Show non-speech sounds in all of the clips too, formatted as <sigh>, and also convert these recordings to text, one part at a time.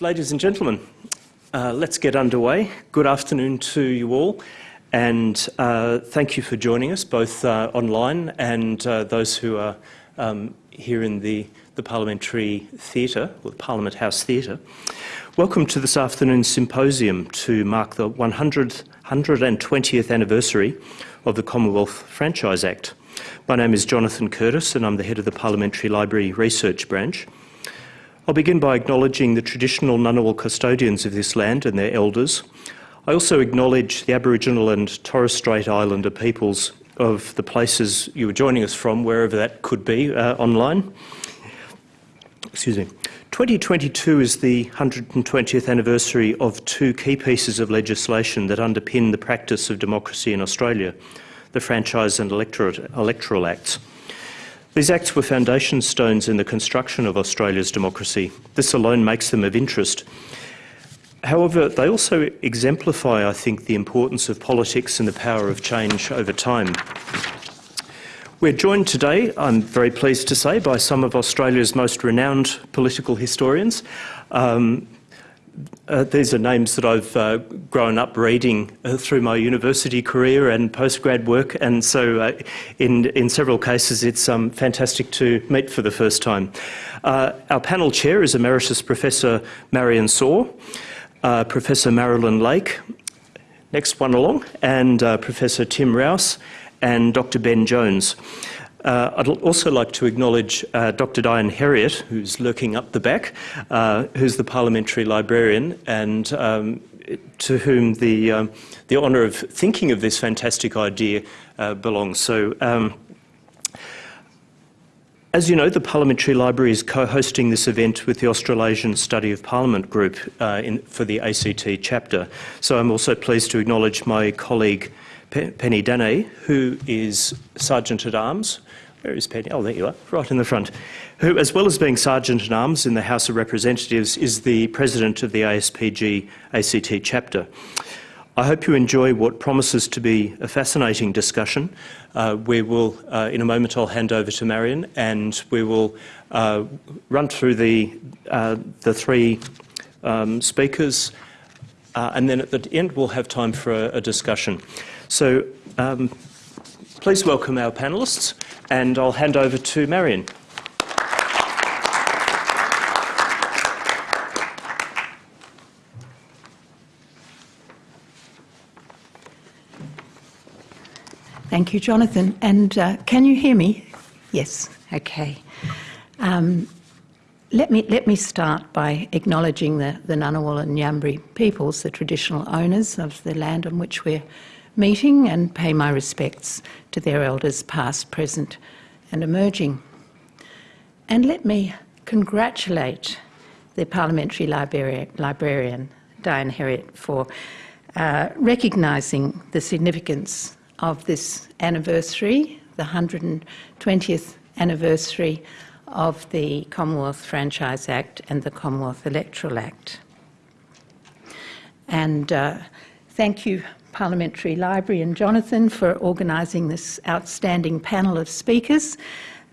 Ladies and gentlemen, uh, let's get underway. Good afternoon to you all, and uh, thank you for joining us, both uh, online and uh, those who are um, here in the, the Parliamentary Theatre, or the Parliament House Theatre. Welcome to this afternoon's symposium to mark the 100, 120th anniversary of the Commonwealth Franchise Act. My name is Jonathan Curtis, and I'm the head of the Parliamentary Library Research Branch. I'll begin by acknowledging the traditional Ngunnawal custodians of this land and their elders. I also acknowledge the Aboriginal and Torres Strait Islander peoples of the places you were joining us from, wherever that could be uh, online. Excuse me. 2022 is the 120th anniversary of two key pieces of legislation that underpin the practice of democracy in Australia the Franchise and Electoral Acts. These acts were foundation stones in the construction of Australia's democracy. This alone makes them of interest. However, they also exemplify, I think, the importance of politics and the power of change over time. We're joined today, I'm very pleased to say, by some of Australia's most renowned political historians. Um, uh, these are names that I've uh, grown up reading uh, through my university career and postgrad work, and so uh, in, in several cases it's um, fantastic to meet for the first time. Uh, our panel chair is Emeritus Professor Marian Sawer, uh, Professor Marilyn Lake, next one along, and Professor Tim Rowse, and Dr Ben Jones. Uh, I'd also like to acknowledge uh, Dr. Dianne Heriot, who's lurking up the back, uh, who's the parliamentary librarian, and um, to whom the, um, the honour of thinking of this fantastic idea uh, belongs. So, um, as you know, the Parliamentary Library is co-hosting this event with the Australasian Study of Parliament group uh, in, for the ACT chapter. So I'm also pleased to acknowledge my colleague Penny Dannay, who is Sergeant at Arms where is Penny? Oh, there you are, right in the front. Who, as well as being Sergeant at Arms in the House of Representatives, is the President of the ASPG ACT chapter. I hope you enjoy what promises to be a fascinating discussion. Uh, we will, uh, in a moment, I'll hand over to Marian and we will uh, run through the, uh, the three um, speakers uh, and then at the end we'll have time for a, a discussion. So um, please welcome our panellists and I'll hand over to Marian. Thank you, Jonathan. And uh, can you hear me? Yes. Okay. Um, let me let me start by acknowledging the, the Ngunnawal and Ngambri peoples, the traditional owners of the land on which we're meeting, and pay my respects to their elders past, present and emerging. And let me congratulate the Parliamentary Librarian, Dianne Heriot, for uh, recognising the significance of this anniversary, the 120th anniversary of the Commonwealth Franchise Act and the Commonwealth Electoral Act. And uh, thank you Parliamentary Library and Jonathan for organising this outstanding panel of speakers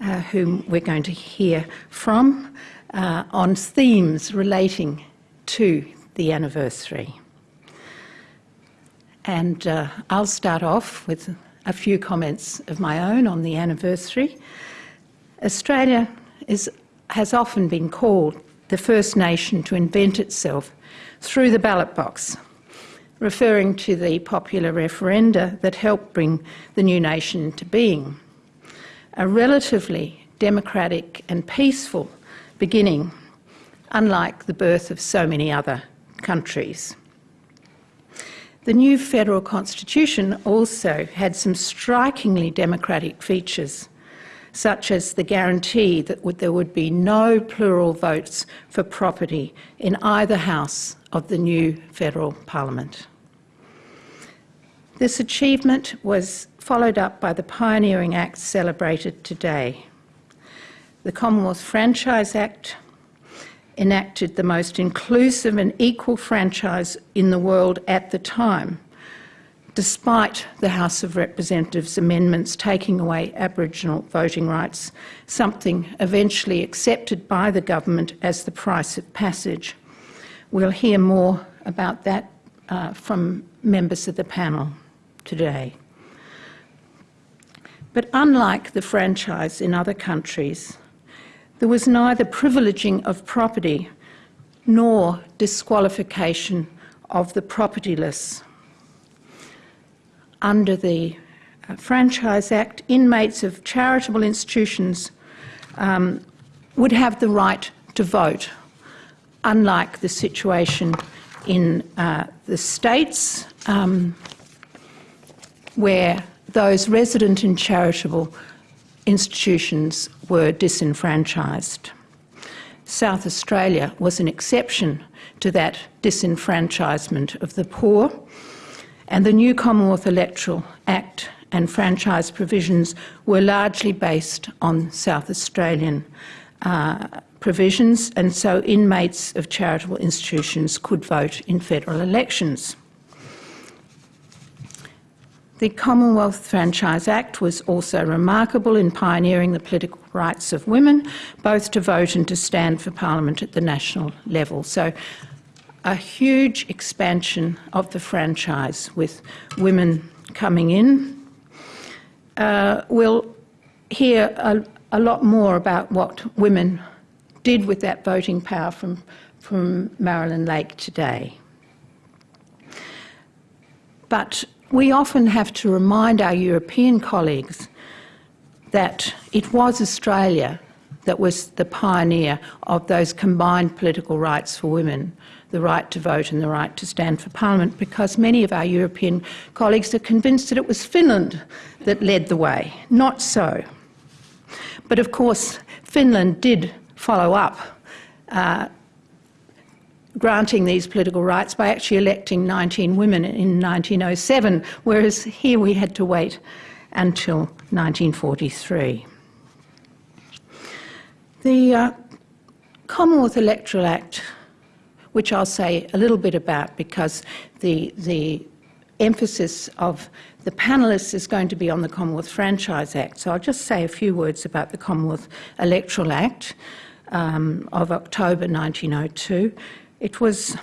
uh, whom we're going to hear from uh, on themes relating to the anniversary. And uh, I'll start off with a few comments of my own on the anniversary. Australia is, has often been called the first nation to invent itself through the ballot box referring to the popular referenda that helped bring the new nation into being. A relatively democratic and peaceful beginning, unlike the birth of so many other countries. The new federal constitution also had some strikingly democratic features, such as the guarantee that there would be no plural votes for property in either house of the new federal parliament. This achievement was followed up by the pioneering acts celebrated today. The Commonwealth Franchise Act enacted the most inclusive and equal franchise in the world at the time, despite the House of Representatives amendments taking away Aboriginal voting rights, something eventually accepted by the government as the price of passage We'll hear more about that uh, from members of the panel today. But unlike the franchise in other countries, there was neither privileging of property nor disqualification of the propertyless. Under the uh, Franchise Act, inmates of charitable institutions um, would have the right to vote, unlike the situation in uh, the States, um, where those resident in charitable institutions were disenfranchised. South Australia was an exception to that disenfranchisement of the poor, and the new Commonwealth Electoral Act and franchise provisions were largely based on South Australian uh, provisions, and so inmates of charitable institutions could vote in federal elections. The Commonwealth Franchise Act was also remarkable in pioneering the political rights of women, both to vote and to stand for Parliament at the national level. So, a huge expansion of the franchise with women coming in. Uh, we'll hear a, a lot more about what women did with that voting power from, from Marilyn Lake today. But we often have to remind our European colleagues that it was Australia that was the pioneer of those combined political rights for women, the right to vote and the right to stand for Parliament, because many of our European colleagues are convinced that it was Finland that led the way. Not so. But of course, Finland did follow up uh, granting these political rights by actually electing 19 women in 1907, whereas here we had to wait until 1943. The uh, Commonwealth Electoral Act, which I'll say a little bit about because the, the emphasis of the panellists is going to be on the Commonwealth Franchise Act. So I'll just say a few words about the Commonwealth Electoral Act um, of October 1902. It was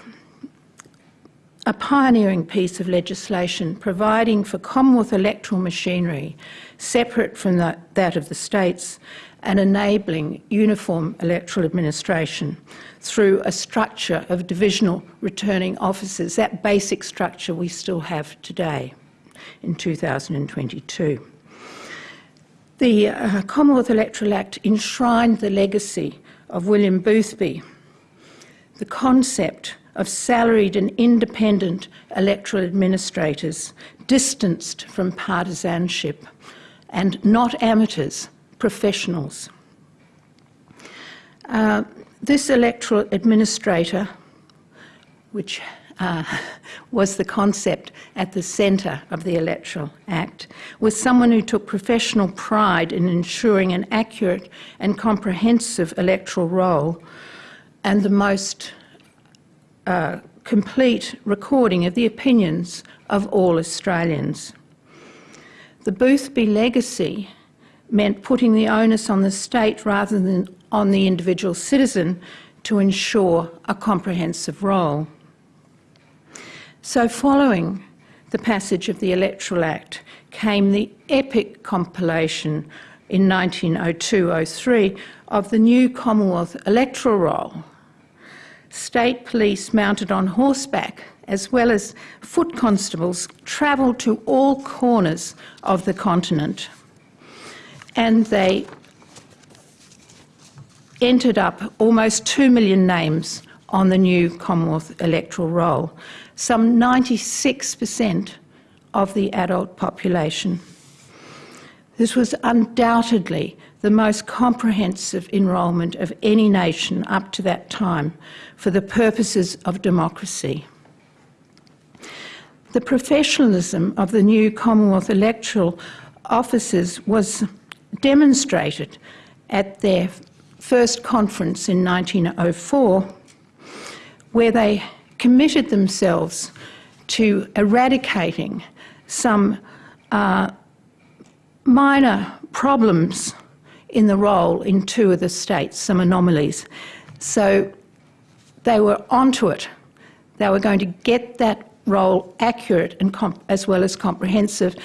a pioneering piece of legislation providing for Commonwealth electoral machinery separate from the, that of the states and enabling uniform electoral administration through a structure of divisional returning officers, that basic structure we still have today in 2022. The uh, Commonwealth Electoral Act enshrined the legacy of William Boothby, the concept of salaried and independent electoral administrators distanced from partisanship and not amateurs, professionals. Uh, this electoral administrator, which uh, <laughs> was the concept at the centre of the Electoral Act, was someone who took professional pride in ensuring an accurate and comprehensive electoral roll and the most uh, complete recording of the opinions of all Australians. The Boothby legacy meant putting the onus on the state rather than on the individual citizen to ensure a comprehensive role. So, following the passage of the Electoral Act came the epic compilation in 1902 03 of the new Commonwealth electoral roll. State police mounted on horseback, as well as foot constables, travelled to all corners of the continent and they entered up almost 2 million names on the new Commonwealth electoral roll some 96% of the adult population. This was undoubtedly the most comprehensive enrolment of any nation up to that time for the purposes of democracy. The professionalism of the new Commonwealth electoral officers was demonstrated at their first conference in 1904, where they committed themselves to eradicating some uh, minor problems in the roll in two of the states, some anomalies. So they were onto it. They were going to get that role accurate and as well as comprehensive,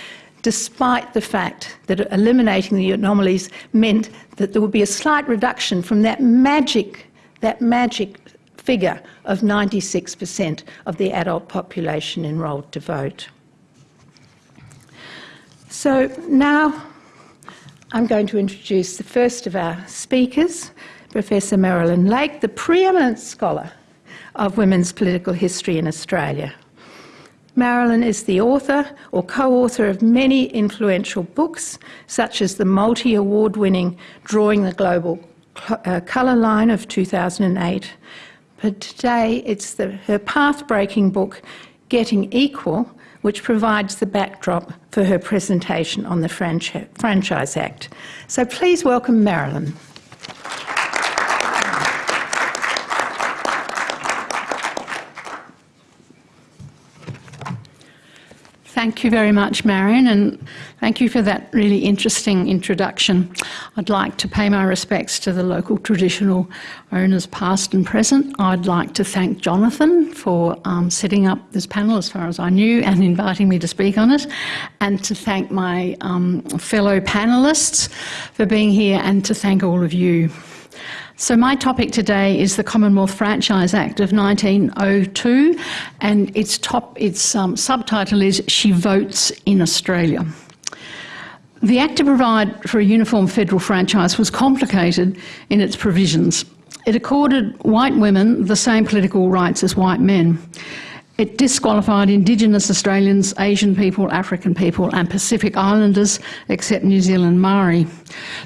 despite the fact that eliminating the anomalies meant that there would be a slight reduction from that magic, that magic figure of 96% of the adult population enrolled to vote. So now I'm going to introduce the first of our speakers, Professor Marilyn Lake, the preeminent scholar of women's political history in Australia. Marilyn is the author or co-author of many influential books, such as the multi-award winning Drawing the Global uh, Colour Line of 2008. But today it's the, her path-breaking book, Getting Equal, which provides the backdrop for her presentation on the Franchise Act. So please welcome Marilyn. Thank you very much, Marian, and thank you for that really interesting introduction. I'd like to pay my respects to the local traditional owners, past and present. I'd like to thank Jonathan for um, setting up this panel, as far as I knew, and inviting me to speak on it, and to thank my um, fellow panellists for being here, and to thank all of you. So my topic today is the Commonwealth Franchise Act of 1902 and its, top, its um, subtitle is She Votes in Australia. The Act to provide for a uniform federal franchise was complicated in its provisions. It accorded white women the same political rights as white men. It disqualified Indigenous Australians, Asian people, African people and Pacific Islanders, except New Zealand Maori.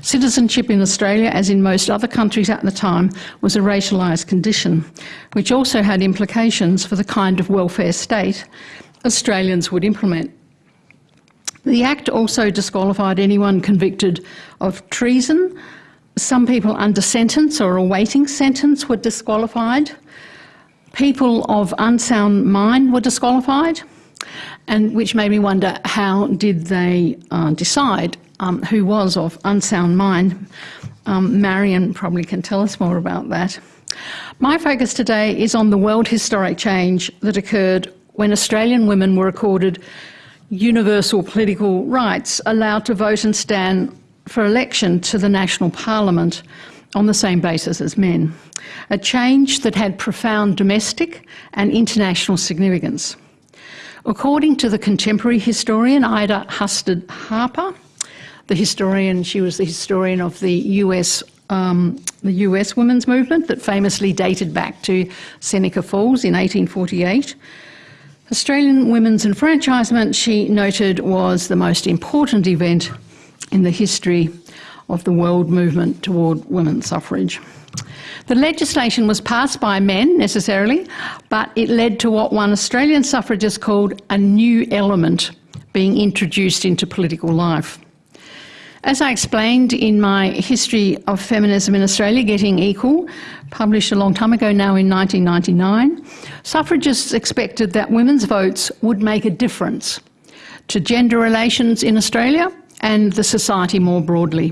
Citizenship in Australia, as in most other countries at the time, was a racialised condition, which also had implications for the kind of welfare state Australians would implement. The Act also disqualified anyone convicted of treason. Some people under sentence or awaiting sentence were disqualified people of unsound mind were disqualified, and which made me wonder how did they uh, decide um, who was of unsound mind. Um, Marian probably can tell us more about that. My focus today is on the world historic change that occurred when Australian women were accorded universal political rights, allowed to vote and stand for election to the national parliament on the same basis as men a change that had profound domestic and international significance. According to the contemporary historian Ida Husted Harper, the historian, she was the historian of the US, um, the US women's movement that famously dated back to Seneca Falls in 1848. Australian women's enfranchisement, she noted, was the most important event in the history of the world movement toward women's suffrage. The legislation was passed by men necessarily, but it led to what one Australian suffragist called a new element being introduced into political life. As I explained in my History of Feminism in Australia, Getting Equal, published a long time ago now in 1999, suffragists expected that women's votes would make a difference to gender relations in Australia and the society more broadly.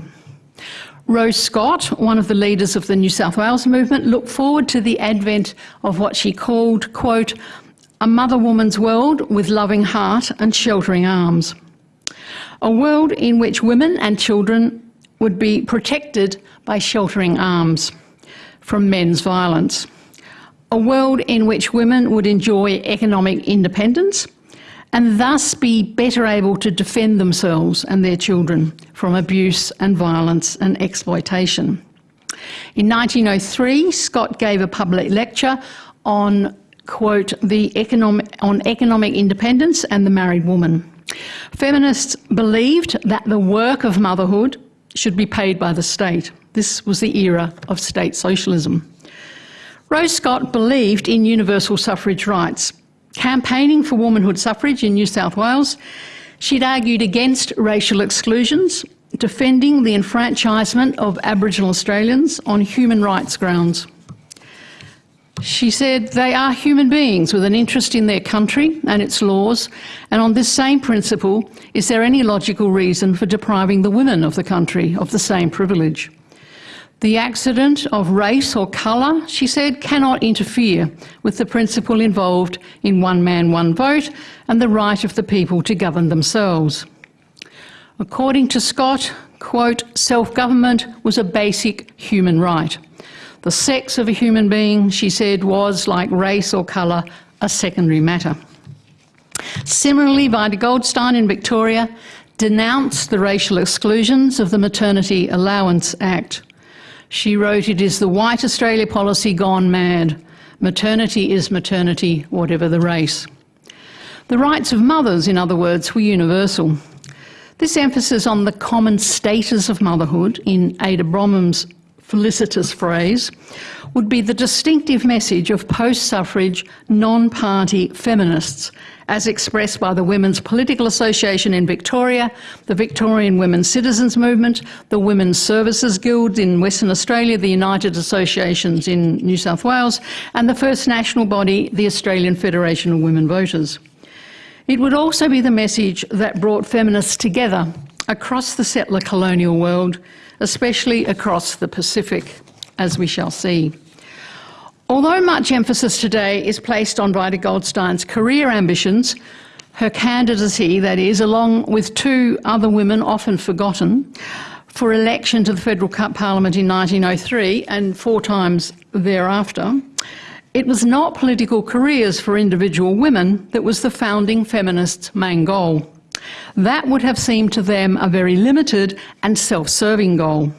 Rose Scott, one of the leaders of the New South Wales movement, looked forward to the advent of what she called, quote, a mother woman's world with loving heart and sheltering arms. A world in which women and children would be protected by sheltering arms from men's violence. A world in which women would enjoy economic independence and thus be better able to defend themselves and their children from abuse and violence and exploitation. In 1903, Scott gave a public lecture on, quote, the economic, on economic independence and the married woman. Feminists believed that the work of motherhood should be paid by the state. This was the era of state socialism. Rose Scott believed in universal suffrage rights Campaigning for womanhood suffrage in New South Wales, she'd argued against racial exclusions, defending the enfranchisement of Aboriginal Australians on human rights grounds. She said they are human beings with an interest in their country and its laws, and on this same principle, is there any logical reason for depriving the women of the country of the same privilege? The accident of race or colour, she said, cannot interfere with the principle involved in one man, one vote and the right of the people to govern themselves. According to Scott, quote, self-government was a basic human right. The sex of a human being, she said, was, like race or colour, a secondary matter. Similarly, Vida Goldstein in Victoria denounced the racial exclusions of the Maternity Allowance Act. She wrote, It is the white Australia policy gone mad. Maternity is maternity, whatever the race. The rights of mothers, in other words, were universal. This emphasis on the common status of motherhood, in Ada Bromham's felicitous phrase, would be the distinctive message of post-suffrage, non-party feminists, as expressed by the Women's Political Association in Victoria, the Victorian Women's Citizens Movement, the Women's Services Guild in Western Australia, the United Associations in New South Wales, and the first national body, the Australian Federation of Women Voters. It would also be the message that brought feminists together across the settler colonial world, especially across the Pacific, as we shall see. Although much emphasis today is placed on Vida Goldstein's career ambitions, her candidacy, that is, along with two other women often forgotten, for election to the Federal Parliament in 1903 and four times thereafter, it was not political careers for individual women that was the founding feminists' main goal. That would have seemed to them a very limited and self-serving goal.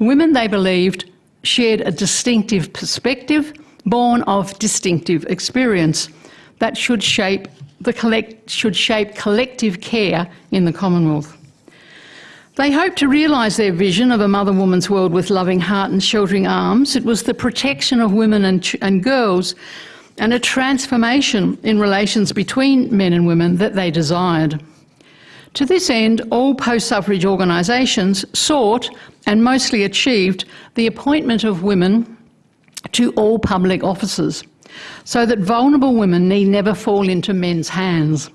Women, they believed, shared a distinctive perspective born of distinctive experience that should shape, the collect, should shape collective care in the Commonwealth. They hoped to realise their vision of a mother woman's world with loving heart and sheltering arms. It was the protection of women and, and girls and a transformation in relations between men and women that they desired. To this end, all post-suffrage organisations sought and mostly achieved the appointment of women to all public offices so that vulnerable women need never fall into men's hands.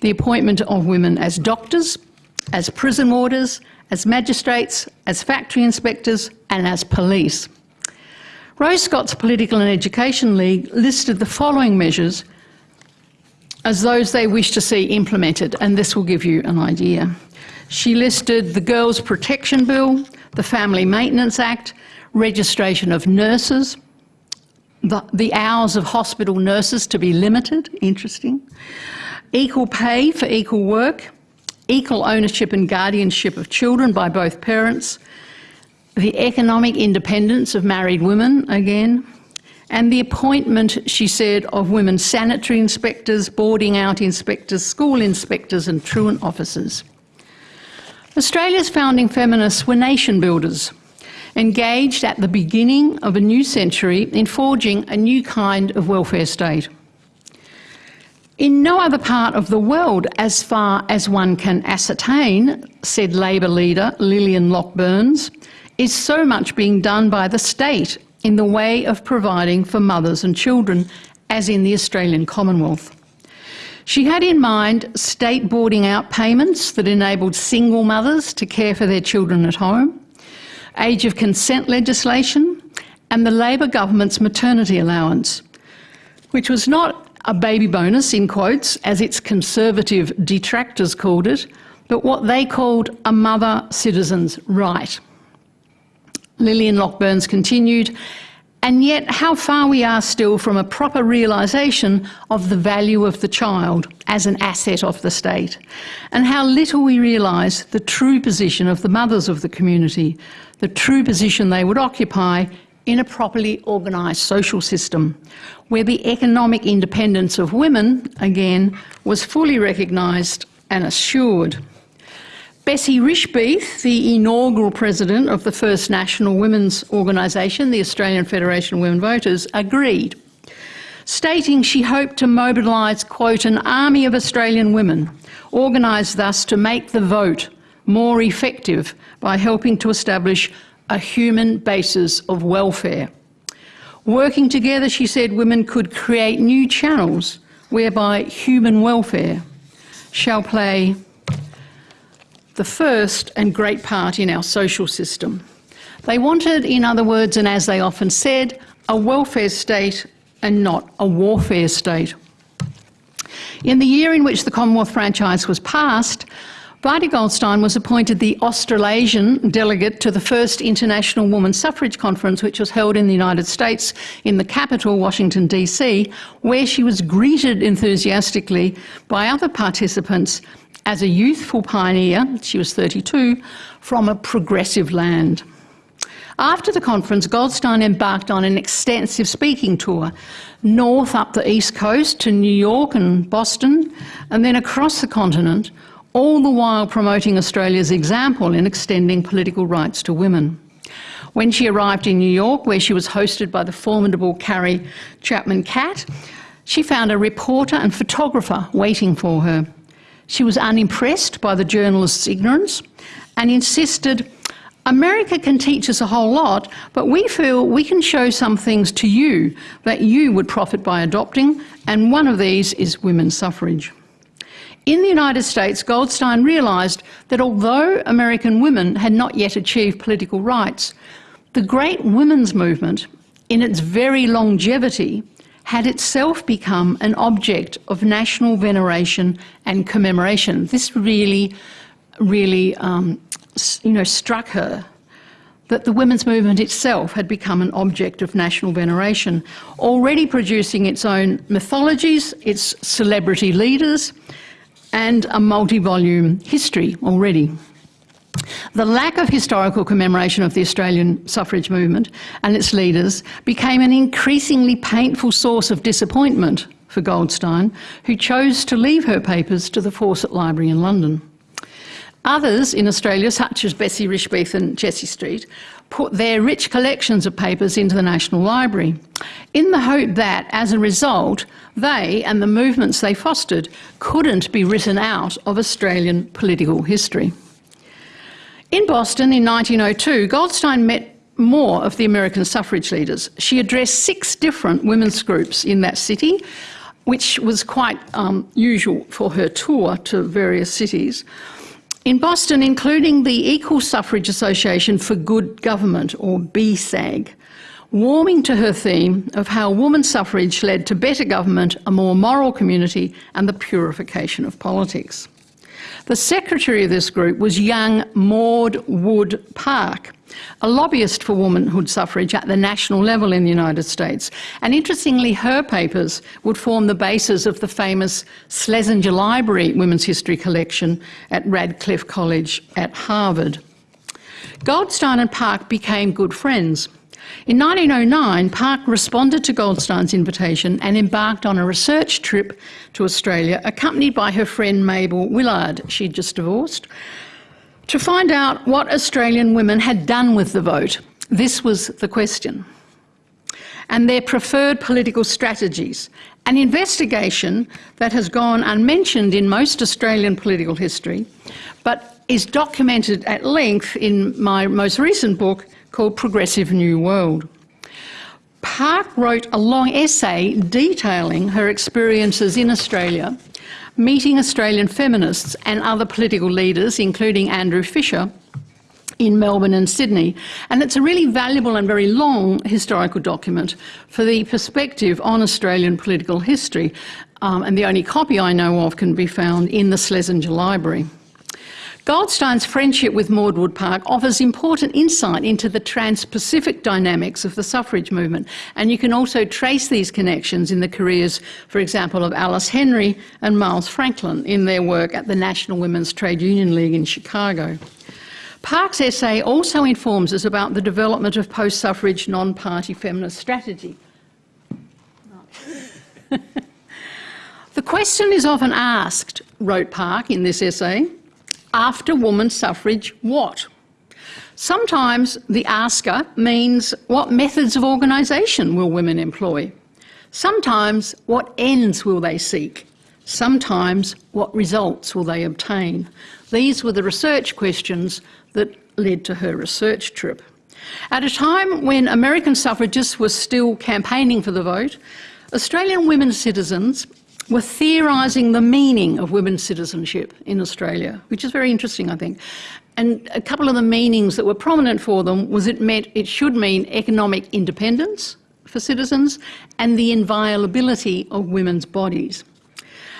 The appointment of women as doctors, as prison warders, as magistrates, as factory inspectors and as police. Rose Scott's Political and Education League listed the following measures as those they wish to see implemented, and this will give you an idea. She listed the Girls Protection Bill, the Family Maintenance Act, registration of nurses, the, the hours of hospital nurses to be limited, interesting, equal pay for equal work, equal ownership and guardianship of children by both parents, the economic independence of married women, again, and the appointment, she said, of women sanitary inspectors, boarding out inspectors, school inspectors and truant officers. Australia's founding feminists were nation builders, engaged at the beginning of a new century in forging a new kind of welfare state. In no other part of the world, as far as one can ascertain, said Labor leader Lillian Locke Burns, is so much being done by the state in the way of providing for mothers and children as in the Australian Commonwealth. She had in mind state boarding out payments that enabled single mothers to care for their children at home, age of consent legislation, and the Labor government's maternity allowance, which was not a baby bonus, in quotes, as its conservative detractors called it, but what they called a mother citizen's right. Lillian Locke Burns continued, and yet how far we are still from a proper realisation of the value of the child as an asset of the state, and how little we realise the true position of the mothers of the community, the true position they would occupy in a properly organised social system, where the economic independence of women, again, was fully recognised and assured. Bessie Rischbieth, the inaugural president of the first national women's organisation, the Australian Federation of Women Voters, agreed, stating she hoped to mobilise, quote, an army of Australian women, organised thus to make the vote more effective by helping to establish a human basis of welfare. Working together, she said, women could create new channels whereby human welfare shall play the first and great part in our social system. They wanted, in other words, and as they often said, a welfare state and not a warfare state. In the year in which the Commonwealth franchise was passed, Violet Goldstein was appointed the Australasian delegate to the first International Women's Suffrage Conference, which was held in the United States in the capital, Washington, D.C., where she was greeted enthusiastically by other participants as a youthful pioneer, she was 32, from a progressive land. After the conference, Goldstein embarked on an extensive speaking tour, north up the east coast to New York and Boston, and then across the continent, all the while promoting Australia's example in extending political rights to women. When she arrived in New York, where she was hosted by the formidable Carrie Chapman Catt, she found a reporter and photographer waiting for her. She was unimpressed by the journalist's ignorance and insisted, America can teach us a whole lot, but we feel we can show some things to you that you would profit by adopting, and one of these is women's suffrage. In the United States, Goldstein realised that although American women had not yet achieved political rights, the great women's movement, in its very longevity, had itself become an object of national veneration and commemoration. This really, really, um, you know, struck her that the women's movement itself had become an object of national veneration, already producing its own mythologies, its celebrity leaders, and a multi-volume history already. The lack of historical commemoration of the Australian suffrage movement and its leaders became an increasingly painful source of disappointment for Goldstein, who chose to leave her papers to the Fawcett Library in London. Others in Australia, such as Bessie Rischbieth and Jessie Street, put their rich collections of papers into the National Library, in the hope that, as a result, they and the movements they fostered couldn't be written out of Australian political history. In Boston in 1902, Goldstein met more of the American suffrage leaders. She addressed six different women's groups in that city, which was quite um, usual for her tour to various cities in Boston, including the Equal Suffrage Association for Good Government, or BSAG, warming to her theme of how woman suffrage led to better government, a more moral community, and the purification of politics. The secretary of this group was young Maud Wood Park, a lobbyist for womanhood suffrage at the national level in the United States. And interestingly, her papers would form the basis of the famous Schlesinger Library Women's History Collection at Radcliffe College at Harvard. Goldstein and Park became good friends. In 1909, Park responded to Goldstein's invitation and embarked on a research trip to Australia, accompanied by her friend Mabel Willard, she'd just divorced, to find out what Australian women had done with the vote. This was the question. And their preferred political strategies, an investigation that has gone unmentioned in most Australian political history, but is documented at length in my most recent book called Progressive New World. Park wrote a long essay detailing her experiences in Australia meeting Australian feminists and other political leaders, including Andrew Fisher, in Melbourne and Sydney. And it's a really valuable and very long historical document for the perspective on Australian political history. Um, and the only copy I know of can be found in the Schlesinger Library. Goldstein's friendship with Maud Wood Park offers important insight into the trans-Pacific dynamics of the suffrage movement, and you can also trace these connections in the careers, for example, of Alice Henry and Miles Franklin in their work at the National Women's Trade Union League in Chicago. Park's essay also informs us about the development of post-suffrage non-party feminist strategy. <laughs> the question is often asked, wrote Park in this essay, after woman suffrage what? Sometimes the asker means what methods of organisation will women employ? Sometimes what ends will they seek? Sometimes what results will they obtain? These were the research questions that led to her research trip. At a time when American suffragists were still campaigning for the vote, Australian women citizens were theorising the meaning of women's citizenship in Australia, which is very interesting, I think. And a couple of the meanings that were prominent for them was it meant it should mean economic independence for citizens and the inviolability of women's bodies.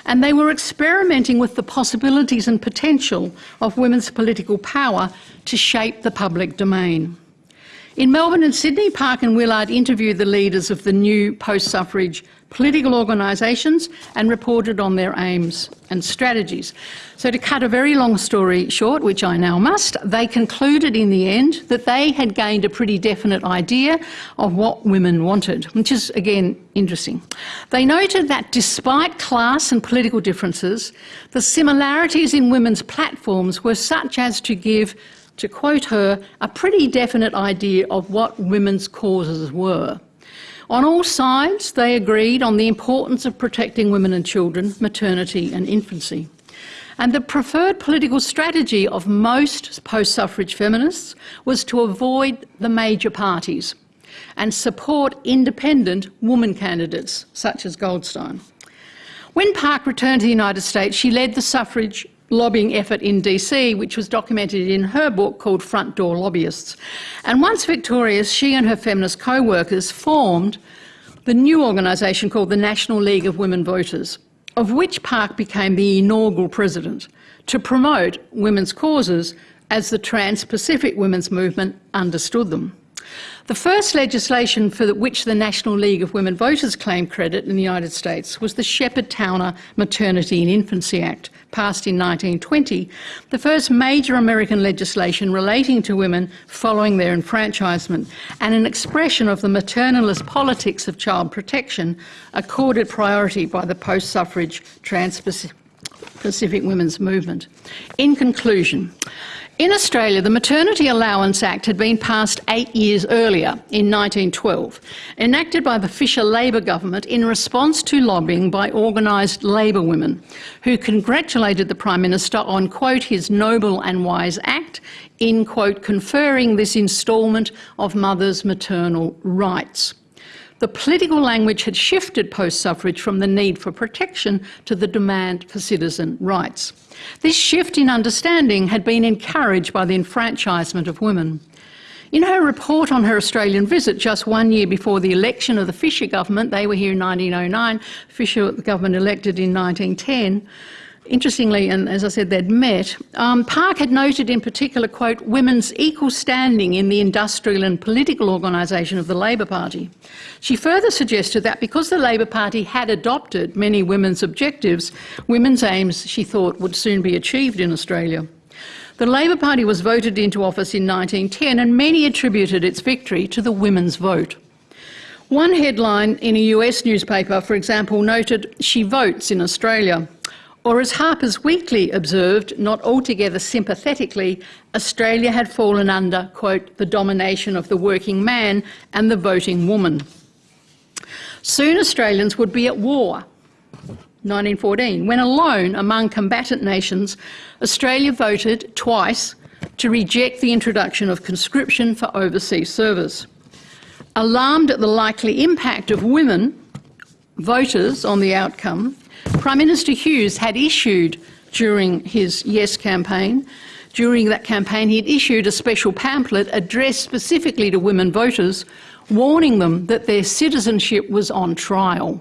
And they were experimenting with the possibilities and potential of women's political power to shape the public domain. In Melbourne and Sydney, Park and Willard interviewed the leaders of the new post suffrage political organisations and reported on their aims and strategies. So, to cut a very long story short, which I now must, they concluded in the end that they had gained a pretty definite idea of what women wanted, which is again interesting. They noted that despite class and political differences, the similarities in women's platforms were such as to give to quote her, a pretty definite idea of what women's causes were. On all sides, they agreed on the importance of protecting women and children, maternity and infancy. And the preferred political strategy of most post suffrage feminists was to avoid the major parties and support independent woman candidates, such as Goldstein. When Park returned to the United States, she led the suffrage lobbying effort in DC, which was documented in her book called Front Door Lobbyists. And once victorious, she and her feminist co workers formed the new organisation called the National League of Women Voters, of which Park became the inaugural president to promote women's causes as the Trans Pacific Women's Movement understood them. The first legislation for which the National League of Women Voters claimed credit in the United States was the Sheppard Towner Maternity and Infancy Act, passed in 1920, the first major American legislation relating to women following their enfranchisement, and an expression of the maternalist politics of child protection accorded priority by the post suffrage trans Pacific women's movement. In conclusion, in Australia, the Maternity Allowance Act had been passed eight years earlier, in 1912, enacted by the Fisher Labor government in response to lobbying by organised Labor women, who congratulated the Prime Minister on, quote, his noble and wise act in, quote, conferring this instalment of mothers' maternal rights. The political language had shifted post suffrage from the need for protection to the demand for citizen rights. This shift in understanding had been encouraged by the enfranchisement of women. In her report on her Australian visit just one year before the election of the Fisher government, they were here in 1909, Fisher government elected in 1910, Interestingly, and as I said, they'd met, um, Park had noted in particular, quote, women's equal standing in the industrial and political organisation of the Labor Party. She further suggested that because the Labor Party had adopted many women's objectives, women's aims, she thought, would soon be achieved in Australia. The Labor Party was voted into office in 1910 and many attributed its victory to the women's vote. One headline in a US newspaper, for example, noted, She votes in Australia. Or as Harper's Weekly observed, not altogether sympathetically, Australia had fallen under, quote, the domination of the working man and the voting woman. Soon Australians would be at war. 1914, when alone among combatant nations, Australia voted twice to reject the introduction of conscription for overseas service. Alarmed at the likely impact of women voters on the outcome, Prime Minister Hughes had issued during his Yes campaign, during that campaign, he had issued a special pamphlet addressed specifically to women voters, warning them that their citizenship was on trial,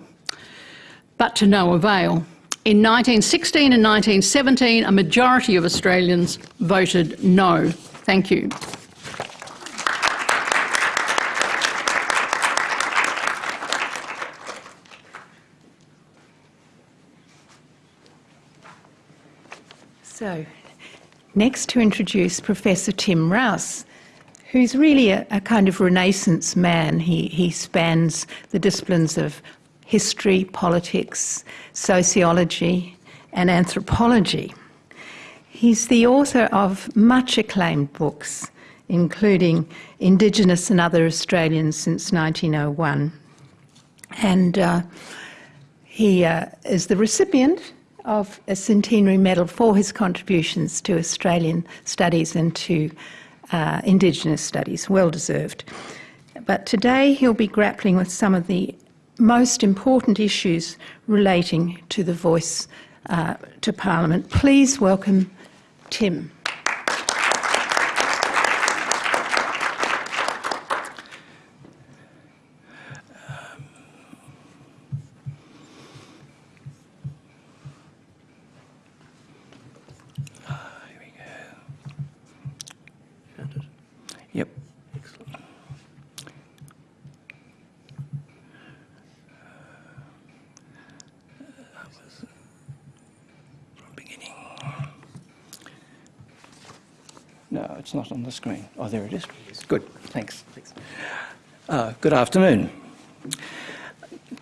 but to no avail. In 1916 and 1917, a majority of Australians voted no. Thank you. So, next to introduce Professor Tim Rowse, who's really a, a kind of renaissance man. He, he spans the disciplines of history, politics, sociology, and anthropology. He's the author of much acclaimed books, including Indigenous and Other Australians since 1901. And uh, he uh, is the recipient of a centenary medal for his contributions to Australian studies and to uh, Indigenous studies. Well deserved. But today he'll be grappling with some of the most important issues relating to the voice uh, to Parliament. Please welcome Tim. It's not on the screen. Oh, there it is. Good, thanks. Uh, good afternoon.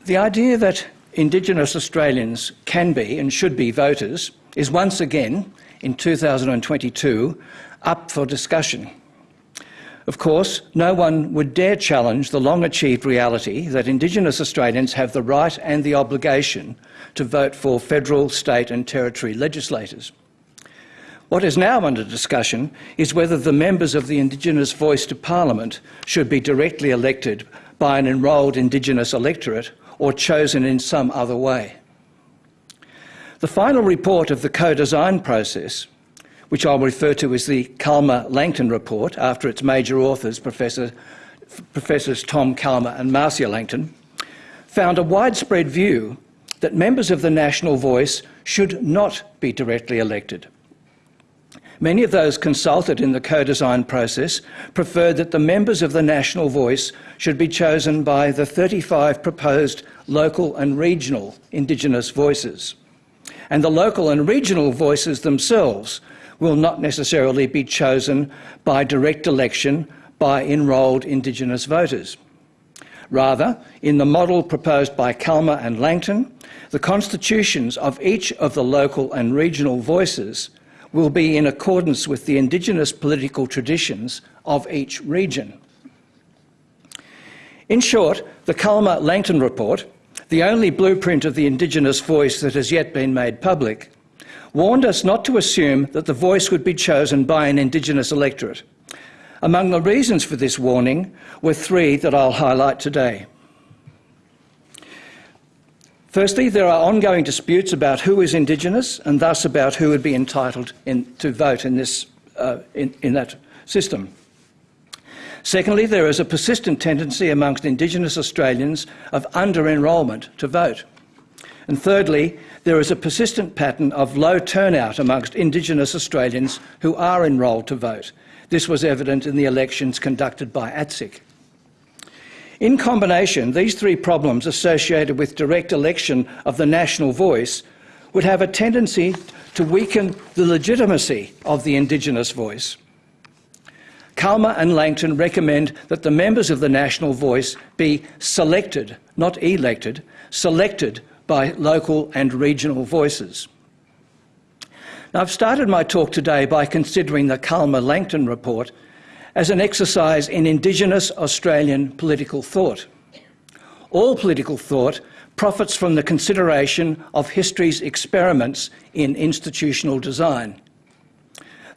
The idea that Indigenous Australians can be and should be voters is once again, in 2022, up for discussion. Of course, no one would dare challenge the long achieved reality that Indigenous Australians have the right and the obligation to vote for federal, state, and territory legislators. What is now under discussion is whether the members of the Indigenous voice to Parliament should be directly elected by an enrolled Indigenous electorate or chosen in some other way. The final report of the co-design process, which I'll refer to as the Calma-Langton report after its major authors, Professor, Professors Tom Calma and Marcia Langton, found a widespread view that members of the National Voice should not be directly elected. Many of those consulted in the co-design process preferred that the members of the National Voice should be chosen by the 35 proposed local and regional Indigenous voices. And the local and regional voices themselves will not necessarily be chosen by direct election by enrolled Indigenous voters. Rather, in the model proposed by Calma and Langton, the constitutions of each of the local and regional voices will be in accordance with the Indigenous political traditions of each region. In short, the Calma-Langton report, the only blueprint of the Indigenous voice that has yet been made public, warned us not to assume that the voice would be chosen by an Indigenous electorate. Among the reasons for this warning were three that I'll highlight today. Firstly, there are ongoing disputes about who is Indigenous and thus about who would be entitled in, to vote in, this, uh, in, in that system. Secondly, there is a persistent tendency amongst Indigenous Australians of under-enrolment to vote. And thirdly, there is a persistent pattern of low turnout amongst Indigenous Australians who are enrolled to vote. This was evident in the elections conducted by ATSIC. In combination, these three problems associated with direct election of the national voice would have a tendency to weaken the legitimacy of the Indigenous voice. Calma and Langton recommend that the members of the national voice be selected, not elected, selected by local and regional voices. Now, I've started my talk today by considering the Calma-Langton report as an exercise in Indigenous Australian political thought. All political thought profits from the consideration of history's experiments in institutional design.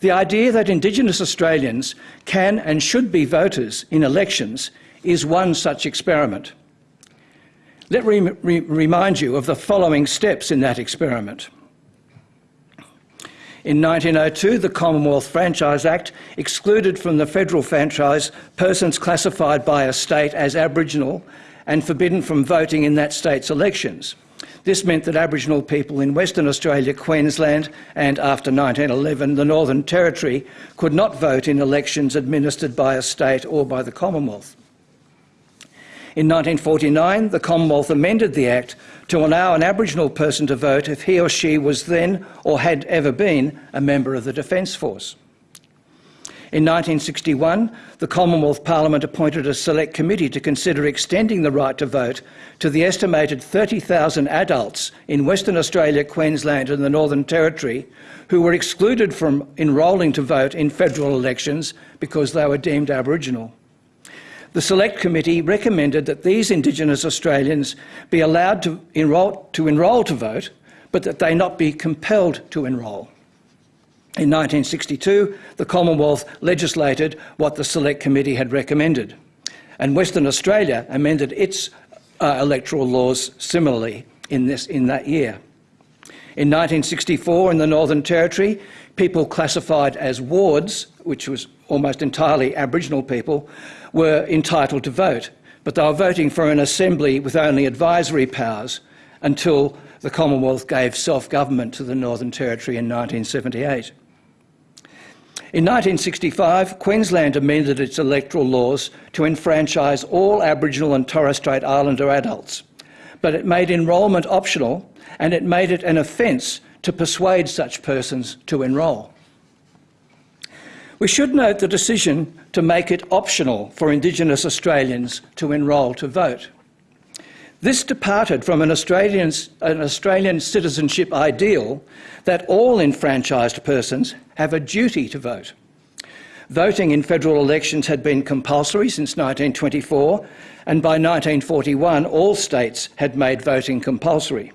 The idea that Indigenous Australians can and should be voters in elections is one such experiment. Let me re remind you of the following steps in that experiment. In 1902, the Commonwealth Franchise Act excluded from the federal franchise persons classified by a state as Aboriginal and forbidden from voting in that state's elections. This meant that Aboriginal people in Western Australia, Queensland, and after 1911, the Northern Territory, could not vote in elections administered by a state or by the Commonwealth. In 1949, the Commonwealth amended the Act to allow an Aboriginal person to vote if he or she was then or had ever been a member of the Defence Force. In 1961, the Commonwealth Parliament appointed a select committee to consider extending the right to vote to the estimated 30,000 adults in Western Australia, Queensland and the Northern Territory who were excluded from enrolling to vote in federal elections because they were deemed Aboriginal. The Select Committee recommended that these Indigenous Australians be allowed to enrol, to enrol to vote, but that they not be compelled to enrol. In 1962, the Commonwealth legislated what the Select Committee had recommended, and Western Australia amended its uh, electoral laws similarly in, this, in that year. In 1964, in the Northern Territory, people classified as wards, which was almost entirely Aboriginal people, were entitled to vote, but they were voting for an assembly with only advisory powers until the Commonwealth gave self-government to the Northern Territory in 1978. In 1965, Queensland amended its electoral laws to enfranchise all Aboriginal and Torres Strait Islander adults, but it made enrolment optional and it made it an offence to persuade such persons to enrol. We should note the decision to make it optional for Indigenous Australians to enrol to vote. This departed from an an Australian citizenship ideal that all enfranchised persons have a duty to vote. Voting in federal elections had been compulsory since 1924, and by 1941 all states had made voting compulsory.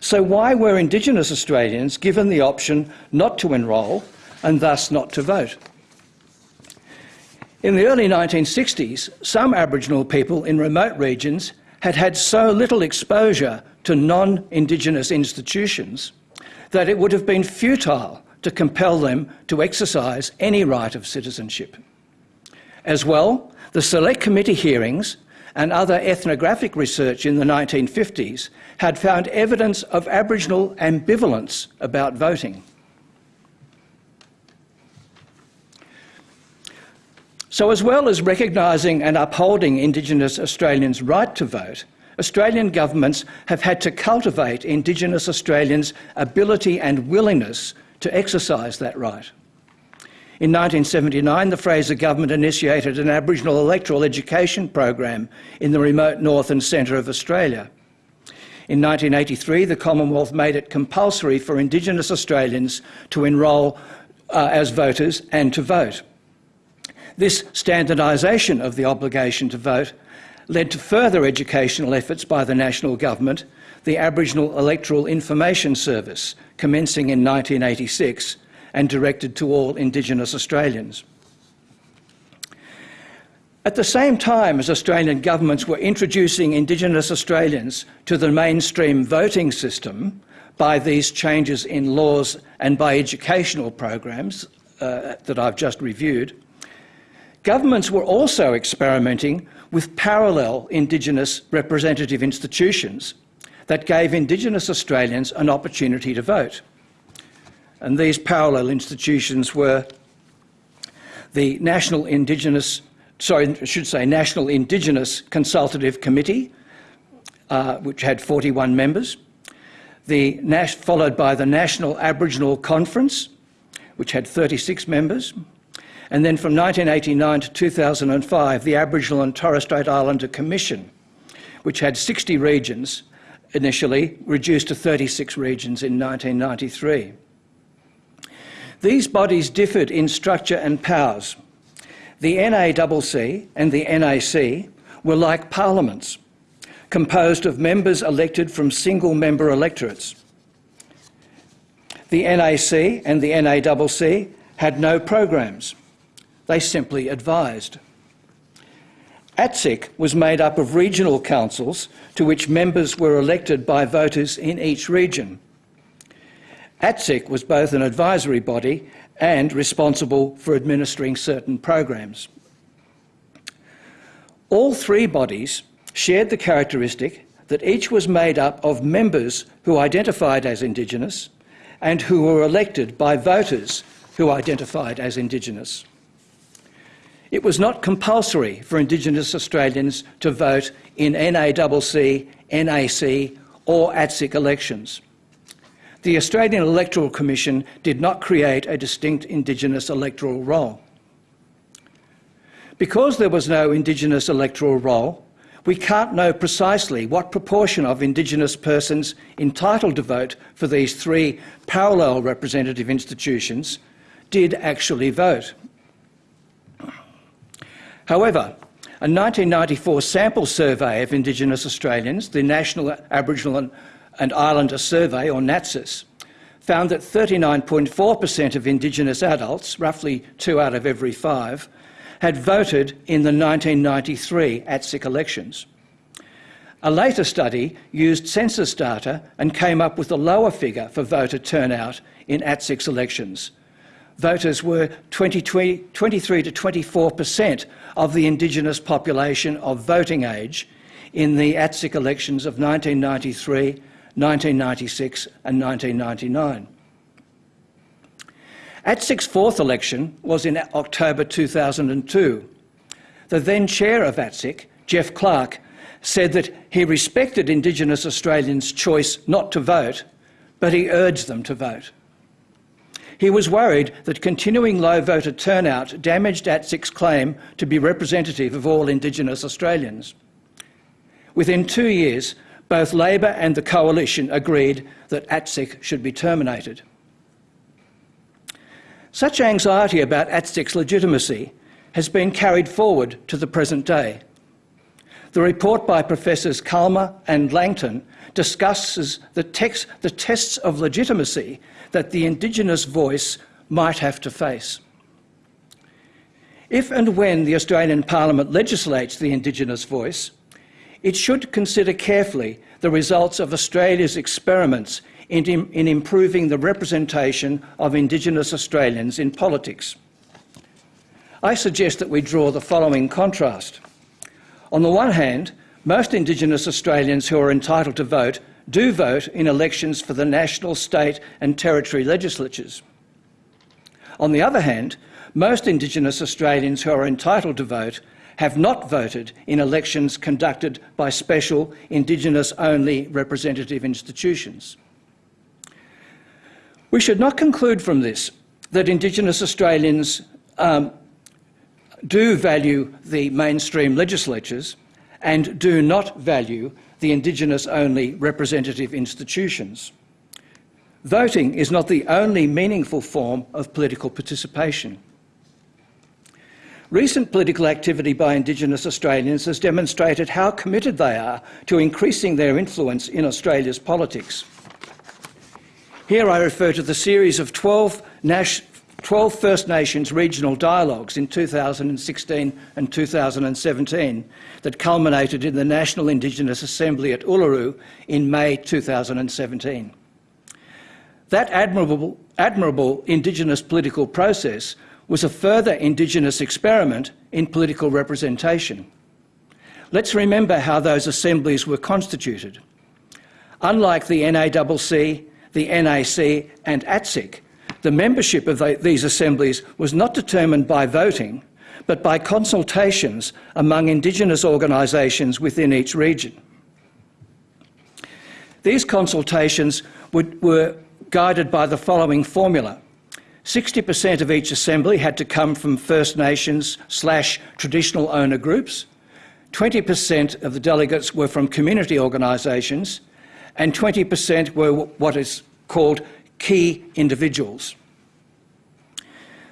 So why were Indigenous Australians given the option not to enrol and thus not to vote? In the early 1960s, some Aboriginal people in remote regions had had so little exposure to non-Indigenous institutions that it would have been futile to compel them to exercise any right of citizenship. As well, the Select Committee hearings and other ethnographic research in the 1950s had found evidence of Aboriginal ambivalence about voting. So as well as recognising and upholding Indigenous Australians' right to vote, Australian governments have had to cultivate Indigenous Australians' ability and willingness to exercise that right. In 1979, the Fraser government initiated an Aboriginal electoral education program in the remote north and centre of Australia. In 1983, the Commonwealth made it compulsory for Indigenous Australians to enrol uh, as voters and to vote. This standardisation of the obligation to vote led to further educational efforts by the national government, the Aboriginal Electoral Information Service, commencing in 1986 and directed to all Indigenous Australians. At the same time as Australian governments were introducing Indigenous Australians to the mainstream voting system by these changes in laws and by educational programs uh, that I've just reviewed, Governments were also experimenting with parallel Indigenous representative institutions that gave Indigenous Australians an opportunity to vote. And these parallel institutions were the National Indigenous, sorry, I should say National Indigenous Consultative Committee, uh, which had 41 members, the Nash, followed by the National Aboriginal Conference, which had 36 members, and then from 1989 to 2005, the Aboriginal and Torres Strait Islander Commission, which had 60 regions initially, reduced to 36 regions in 1993. These bodies differed in structure and powers. The NACC and the NAC were like parliaments, composed of members elected from single member electorates. The NAC and the NACC had no programs. They simply advised. ATSIC was made up of regional councils to which members were elected by voters in each region. ATSIC was both an advisory body and responsible for administering certain programs. All three bodies shared the characteristic that each was made up of members who identified as Indigenous and who were elected by voters who identified as Indigenous. It was not compulsory for Indigenous Australians to vote in NACC, NAC or ATSIC elections. The Australian Electoral Commission did not create a distinct Indigenous electoral roll. Because there was no Indigenous electoral roll, we can't know precisely what proportion of Indigenous persons entitled to vote for these three parallel representative institutions did actually vote. However, a 1994 sample survey of Indigenous Australians, the National Aboriginal and Islander Survey, or NATSIS, found that 39.4% of Indigenous adults, roughly two out of every five, had voted in the 1993 ATSIC elections. A later study used census data and came up with a lower figure for voter turnout in ATSIC elections, voters were 20, 20, 23 to 24 per cent of the Indigenous population of voting age in the ATSIC elections of 1993, 1996 and 1999. ATSIC's fourth election was in October 2002. The then chair of ATSIC, Geoff Clark, said that he respected Indigenous Australians' choice not to vote, but he urged them to vote. He was worried that continuing low voter turnout damaged ATSIC's claim to be representative of all Indigenous Australians. Within two years, both Labor and the Coalition agreed that ATSIC should be terminated. Such anxiety about ATSIC's legitimacy has been carried forward to the present day. The report by Professors Calma and Langton discusses the, text, the tests of legitimacy that the Indigenous voice might have to face. If and when the Australian Parliament legislates the Indigenous voice, it should consider carefully the results of Australia's experiments in, in, improving the representation of Indigenous Australians in politics. I suggest that we draw the following contrast. On the one hand, most Indigenous Australians who are entitled to vote do vote in elections for the national, state and territory legislatures. On the other hand, most Indigenous Australians who are entitled to vote have not voted in elections conducted by special Indigenous-only representative institutions. We should not conclude from this that Indigenous Australians um, do value the mainstream legislatures and do not value the Indigenous-only representative institutions. Voting is not the only meaningful form of political participation. Recent political activity by Indigenous Australians has demonstrated how committed they are to increasing their influence in Australia's politics. Here I refer to the series of 12, 12 First Nations regional dialogues in 2016 and 2017 that culminated in the National Indigenous Assembly at Uluru in May 2017. That admirable, admirable Indigenous political process was a further Indigenous experiment in political representation. Let's remember how those assemblies were constituted. Unlike the NACC, the NAC and ATSIC, the membership of the, these assemblies was not determined by voting, but by consultations among Indigenous organisations within each region. These consultations would, were guided by the following formula. 60% of each assembly had to come from First Nations slash traditional owner groups, 20% of the delegates were from community organisations, and 20% were what is called key individuals.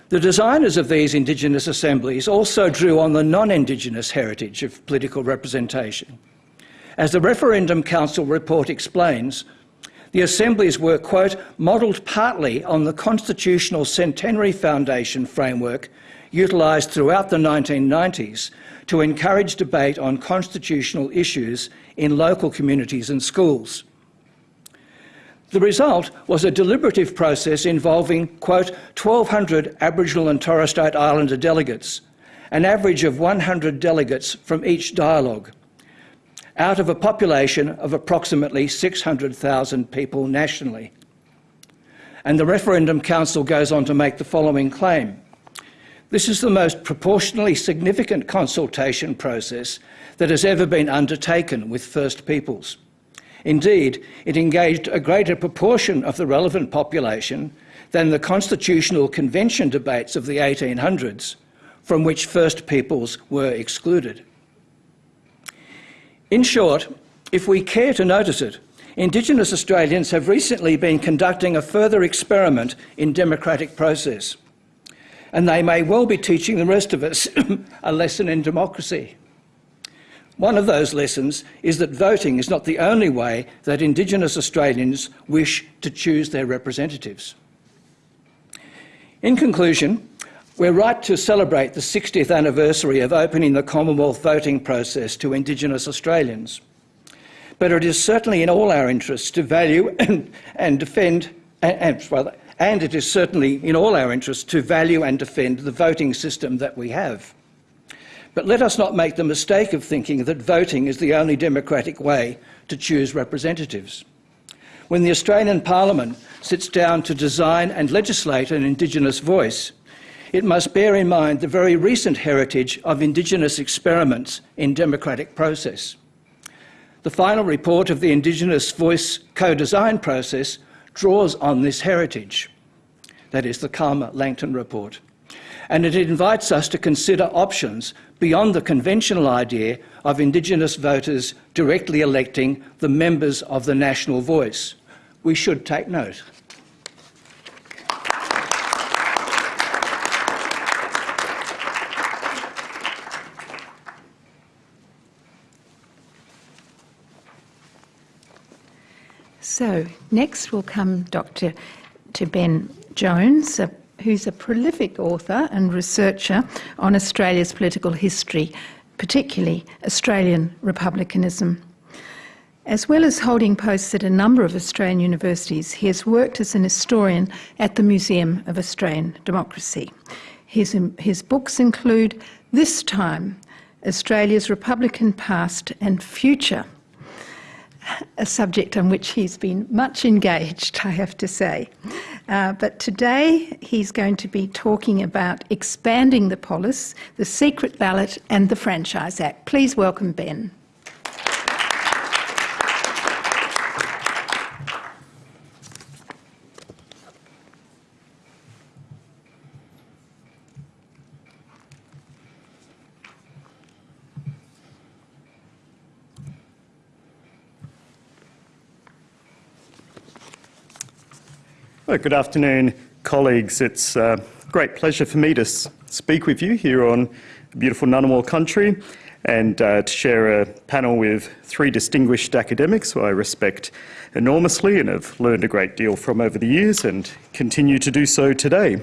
The designers of these Indigenous assemblies also drew on the non-Indigenous heritage of political representation. As the Referendum Council report explains, the assemblies were, quote, modelled partly on the Constitutional Centenary Foundation framework utilised throughout the 1990s to encourage debate on constitutional issues in local communities and schools. The result was a deliberative process involving, quote, 1,200 Aboriginal and Torres Strait Islander delegates, an average of 100 delegates from each dialogue, out of a population of approximately 600,000 people nationally. And the Referendum Council goes on to make the following claim. This is the most proportionally significant consultation process that has ever been undertaken with First Peoples. Indeed, it engaged a greater proportion of the relevant population than the Constitutional Convention debates of the 1800s, from which First Peoples were excluded. In short, if we care to notice it, Indigenous Australians have recently been conducting a further experiment in democratic process, and they may well be teaching the rest of us <coughs> a lesson in democracy. One of those lessons is that voting is not the only way that Indigenous Australians wish to choose their representatives. In conclusion, we're right to celebrate the 60th anniversary of opening the Commonwealth voting process to Indigenous Australians. But it is certainly in all our interests to value <laughs> and, defend, and, and, and it is certainly in all our interests to value and defend the voting system that we have. But let us not make the mistake of thinking that voting is the only democratic way to choose representatives. When the Australian Parliament sits down to design and legislate an Indigenous voice, it must bear in mind the very recent heritage of Indigenous experiments in democratic process. The final report of the Indigenous Voice co-design process draws on this heritage. that is, the Calma Langton report. And it invites us to consider options beyond the conventional idea of Indigenous voters directly electing the members of the national voice. We should take note. So, next will come Dr. to Ben Jones, a, who's a prolific author and researcher on Australia's political history, particularly Australian republicanism. As well as holding posts at a number of Australian universities, he has worked as an historian at the Museum of Australian Democracy. His, his books include This Time Australia's Republican Past and Future a subject on which he's been much engaged, I have to say. Uh, but today he's going to be talking about expanding the polis, the secret ballot, and the Franchise Act. Please welcome Ben. Well, good afternoon, colleagues. It's a great pleasure for me to speak with you here on beautiful Ngunnawal country and uh, to share a panel with three distinguished academics who I respect enormously and have learned a great deal from over the years and continue to do so today.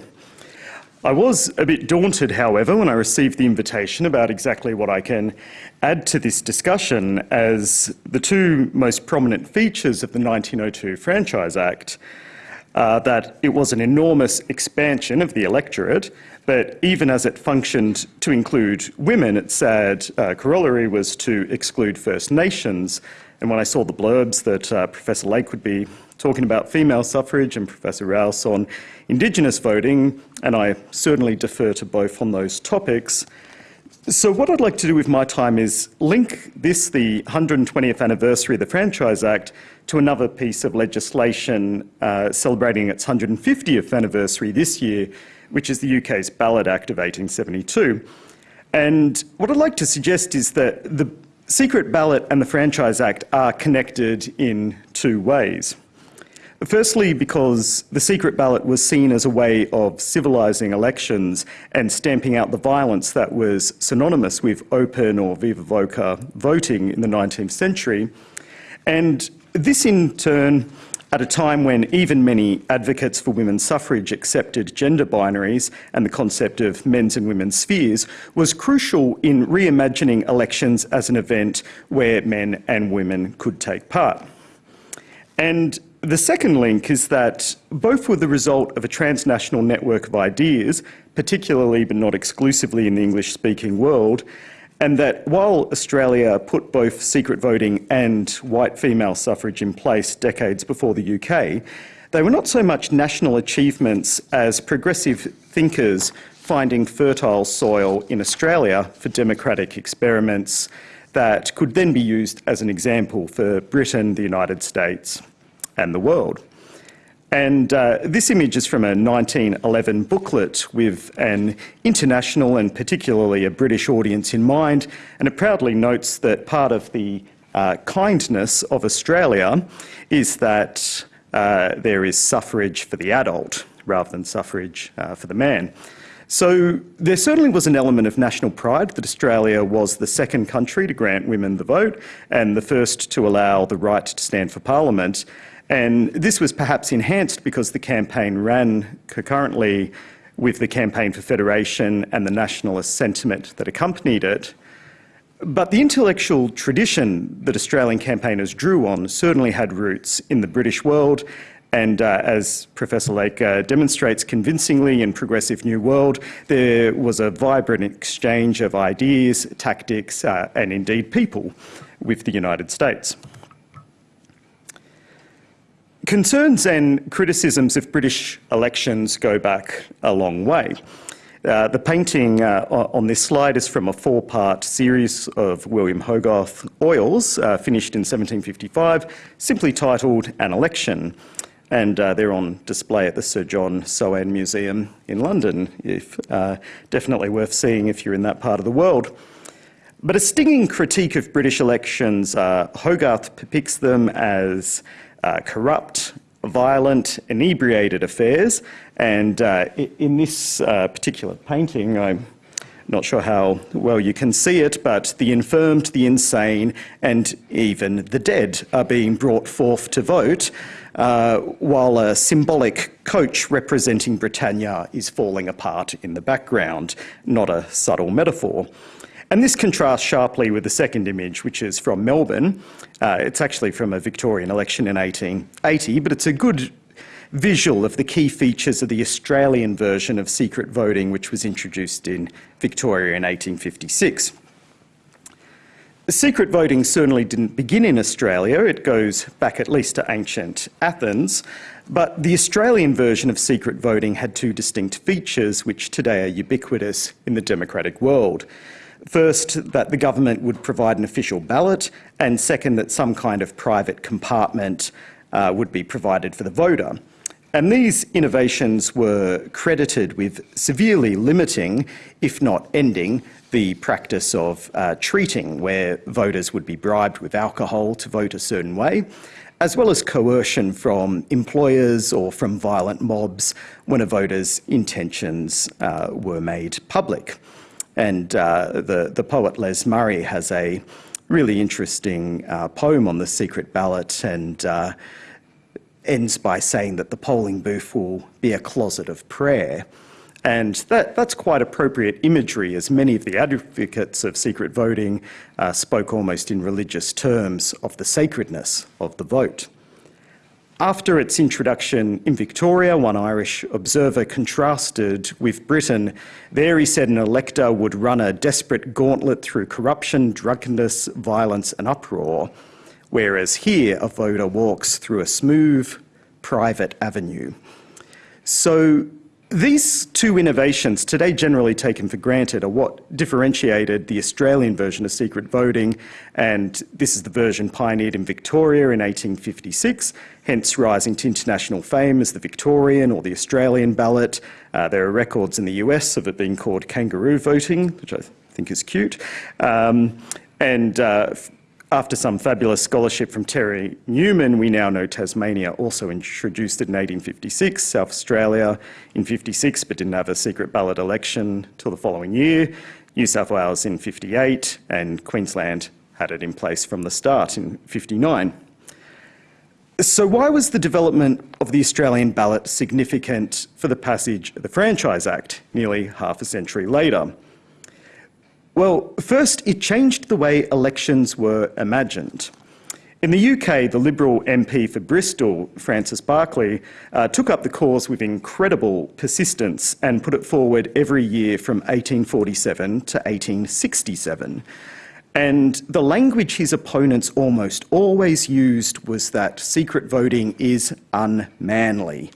I was a bit daunted, however, when I received the invitation about exactly what I can add to this discussion as the two most prominent features of the 1902 Franchise Act uh, that it was an enormous expansion of the electorate, but even as it functioned to include women, its sad uh, corollary was to exclude First Nations. And when I saw the blurbs that uh, Professor Lake would be talking about female suffrage and Professor Rowse on Indigenous voting, and I certainly defer to both on those topics, so what I'd like to do with my time is link this, the 120th anniversary of the Franchise Act, to another piece of legislation uh, celebrating its 150th anniversary this year, which is the UK's Ballot Act of 1872. And what I'd like to suggest is that the secret ballot and the Franchise Act are connected in two ways. Firstly, because the secret ballot was seen as a way of civilising elections and stamping out the violence that was synonymous with open or viva voce voting in the 19th century. And this, in turn, at a time when even many advocates for women's suffrage accepted gender binaries and the concept of men's and women's spheres, was crucial in reimagining elections as an event where men and women could take part. And the second link is that both were the result of a transnational network of ideas, particularly but not exclusively in the English speaking world, and that while Australia put both secret voting and white female suffrage in place decades before the UK, they were not so much national achievements as progressive thinkers finding fertile soil in Australia for democratic experiments that could then be used as an example for Britain, the United States, and the world. And uh, this image is from a 1911 booklet with an international and particularly a British audience in mind, and it proudly notes that part of the uh, kindness of Australia is that uh, there is suffrage for the adult rather than suffrage uh, for the man. So there certainly was an element of national pride that Australia was the second country to grant women the vote and the first to allow the right to stand for parliament. And this was perhaps enhanced because the campaign ran concurrently with the campaign for federation and the nationalist sentiment that accompanied it. But the intellectual tradition that Australian campaigners drew on certainly had roots in the British world. And uh, as Professor Lake uh, demonstrates convincingly in Progressive New World, there was a vibrant exchange of ideas, tactics, uh, and indeed people with the United States. Concerns and criticisms of British elections go back a long way. Uh, the painting uh, on this slide is from a four-part series of William Hogarth oils, uh, finished in 1755, simply titled An Election. and uh, they're on display at the Sir John Soane Museum in London. If, uh, definitely worth seeing if you're in that part of the world. But a stinging critique of British elections, uh, Hogarth depicts them as uh, corrupt, violent, inebriated affairs. And uh, in this uh, particular painting, I'm not sure how well you can see it, but the infirmed, the insane, and even the dead are being brought forth to vote, uh, while a symbolic coach representing Britannia is falling apart in the background, not a subtle metaphor. And this contrasts sharply with the second image, which is from Melbourne. Uh, it's actually from a Victorian election in 1880, but it's a good visual of the key features of the Australian version of secret voting, which was introduced in Victoria in 1856. Secret voting certainly didn't begin in Australia, it goes back at least to ancient Athens, but the Australian version of secret voting had two distinct features which today are ubiquitous in the democratic world. First, that the government would provide an official ballot, and second, that some kind of private compartment uh, would be provided for the voter. And these innovations were credited with severely limiting, if not ending, the practice of uh, treating, where voters would be bribed with alcohol to vote a certain way, as well as coercion from employers or from violent mobs when a voter's intentions uh, were made public. And uh, the, the poet Les Murray has a really interesting uh, poem on the secret ballot and uh, ends by saying that the polling booth will be a closet of prayer. And that, that's quite appropriate imagery, as many of the advocates of secret voting uh, spoke almost in religious terms of the sacredness of the vote. After its introduction in Victoria, one Irish observer contrasted with Britain. There, he said, an elector would run a desperate gauntlet through corruption, drunkenness, violence, and uproar, whereas here, a voter walks through a smooth, private avenue. So, these two innovations, today generally taken for granted, are what differentiated the Australian version of secret voting, and this is the version pioneered in Victoria in 1856, hence rising to international fame as the Victorian or the Australian ballot. Uh, there are records in the US of it being called kangaroo voting, which I think is cute. Um, and uh, after some fabulous scholarship from Terry Newman, we now know Tasmania also introduced it in 1856, South Australia in 56, but didn't have a secret ballot election till the following year, New South Wales in 58, and Queensland had it in place from the start in 59. So why was the development of the Australian ballot significant for the passage of the Franchise Act nearly half a century later? Well, first, it changed the way elections were imagined. In the UK, the Liberal MP for Bristol, Francis Berkeley, uh, took up the cause with incredible persistence and put it forward every year from 1847 to 1867. And the language his opponents almost always used was that secret voting is unmanly.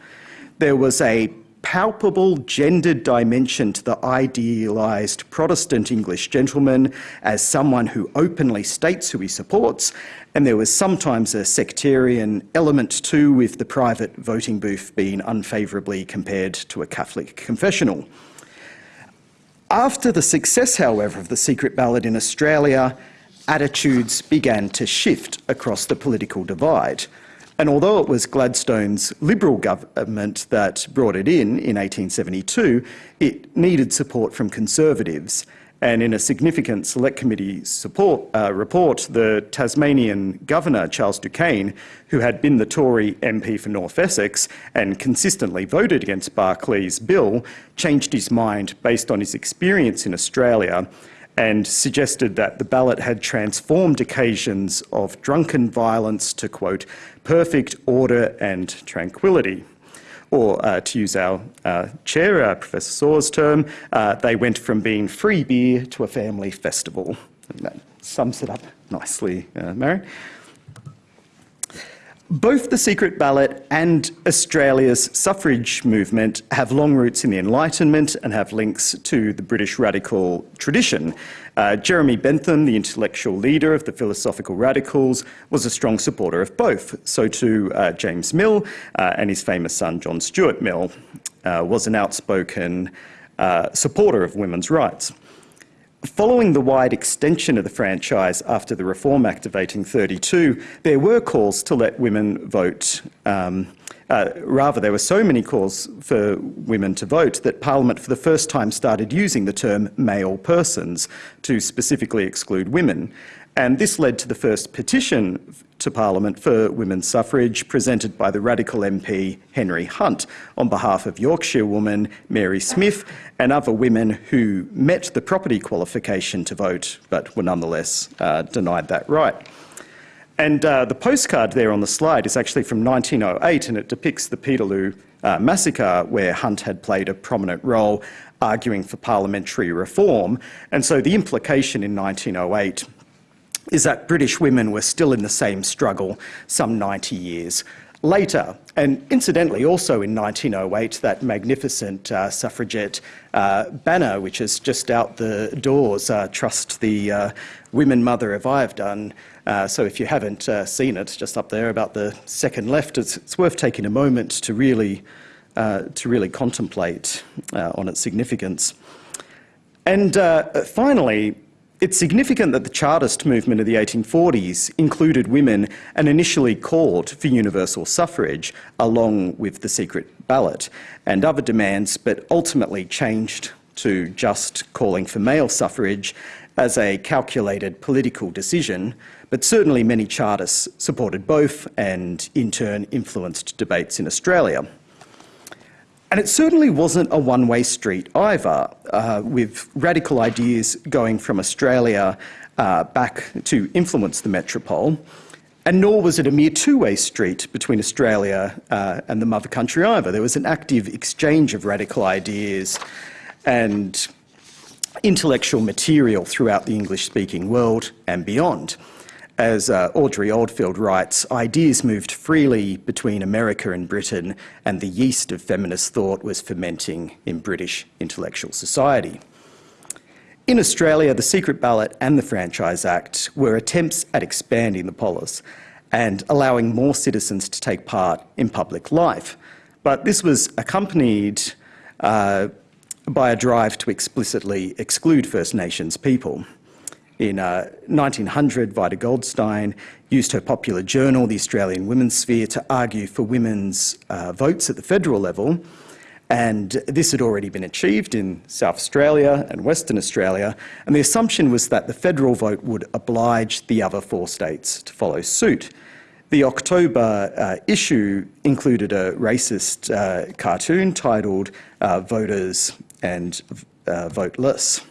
There was a palpable gendered dimension to the idealised Protestant English gentleman as someone who openly states who he supports, and there was sometimes a sectarian element too, with the private voting booth being unfavourably compared to a Catholic confessional. After the success, however, of the secret ballot in Australia, attitudes began to shift across the political divide. And although it was Gladstone's Liberal government that brought it in in 1872, it needed support from Conservatives. And in a significant Select Committee support, uh, report, the Tasmanian Governor, Charles Du Cane, who had been the Tory MP for North Essex and consistently voted against Berkeley's bill, changed his mind based on his experience in Australia and suggested that the ballot had transformed occasions of drunken violence to, quote, perfect order and tranquility. Or, uh, to use our uh, chair, uh, Professor Sawer's term, uh, they went from being free beer to a family festival. And that sums it up nicely, uh, Mary. Both the secret ballot and Australia's suffrage movement have long roots in the Enlightenment and have links to the British radical tradition. Uh, Jeremy Bentham, the intellectual leader of the philosophical radicals, was a strong supporter of both. So too uh, James Mill uh, and his famous son John Stuart Mill uh, was an outspoken uh, supporter of women's rights. Following the wide extension of the franchise after the Reform Act of 1832, there were calls to let women vote. Um, uh, rather, there were so many calls for women to vote that Parliament for the first time started using the term male persons to specifically exclude women. And this led to the first petition to Parliament for women's suffrage presented by the radical MP Henry Hunt on behalf of Yorkshire woman Mary Smith and other women who met the property qualification to vote but were nonetheless uh, denied that right. And uh, the postcard there on the slide is actually from 1908 and it depicts the Peterloo uh, massacre where Hunt had played a prominent role arguing for parliamentary reform. And so the implication in 1908 is that British women were still in the same struggle some 90 years later. And incidentally, also in 1908, that magnificent uh, suffragette uh, banner, which is just out the doors, uh, Trust the uh, Women Mother of I have done. Uh, so if you haven't uh, seen it, just up there about the second left, it's, it's worth taking a moment to really, to really contemplate on its significance. And finally, it's significant that the Chartist movement of the 1840s included women and initially called for universal suffrage along with the secret ballot and other demands, but ultimately changed to just calling for male suffrage as a calculated political decision, but certainly many Chartists supported both and in turn influenced debates in Australia. And it certainly wasn't a one way street either, uh, with radical ideas going from Australia uh, back to influence the metropole. And nor was it a mere two way street between Australia uh, and the mother country either. There was an active exchange of radical ideas and intellectual material throughout the English speaking world and beyond as uh, Audrey Oldfield writes, ideas moved freely between America and Britain, and the yeast of feminist thought was fermenting in British intellectual society. In Australia, the Secret Ballot and the Franchise Act were attempts at expanding the polis and allowing more citizens to take part in public life. But this was accompanied uh, by a drive to explicitly exclude First Nations people. In uh, 1900, Vida Goldstein used her popular journal, The Australian Women's Sphere, to argue for women's uh, votes at the federal level. And this had already been achieved in South Australia and Western Australia. And the assumption was that the federal vote would oblige the other four states to follow suit. The October uh, issue included a racist uh, cartoon titled uh, Voters and uh, Voteless.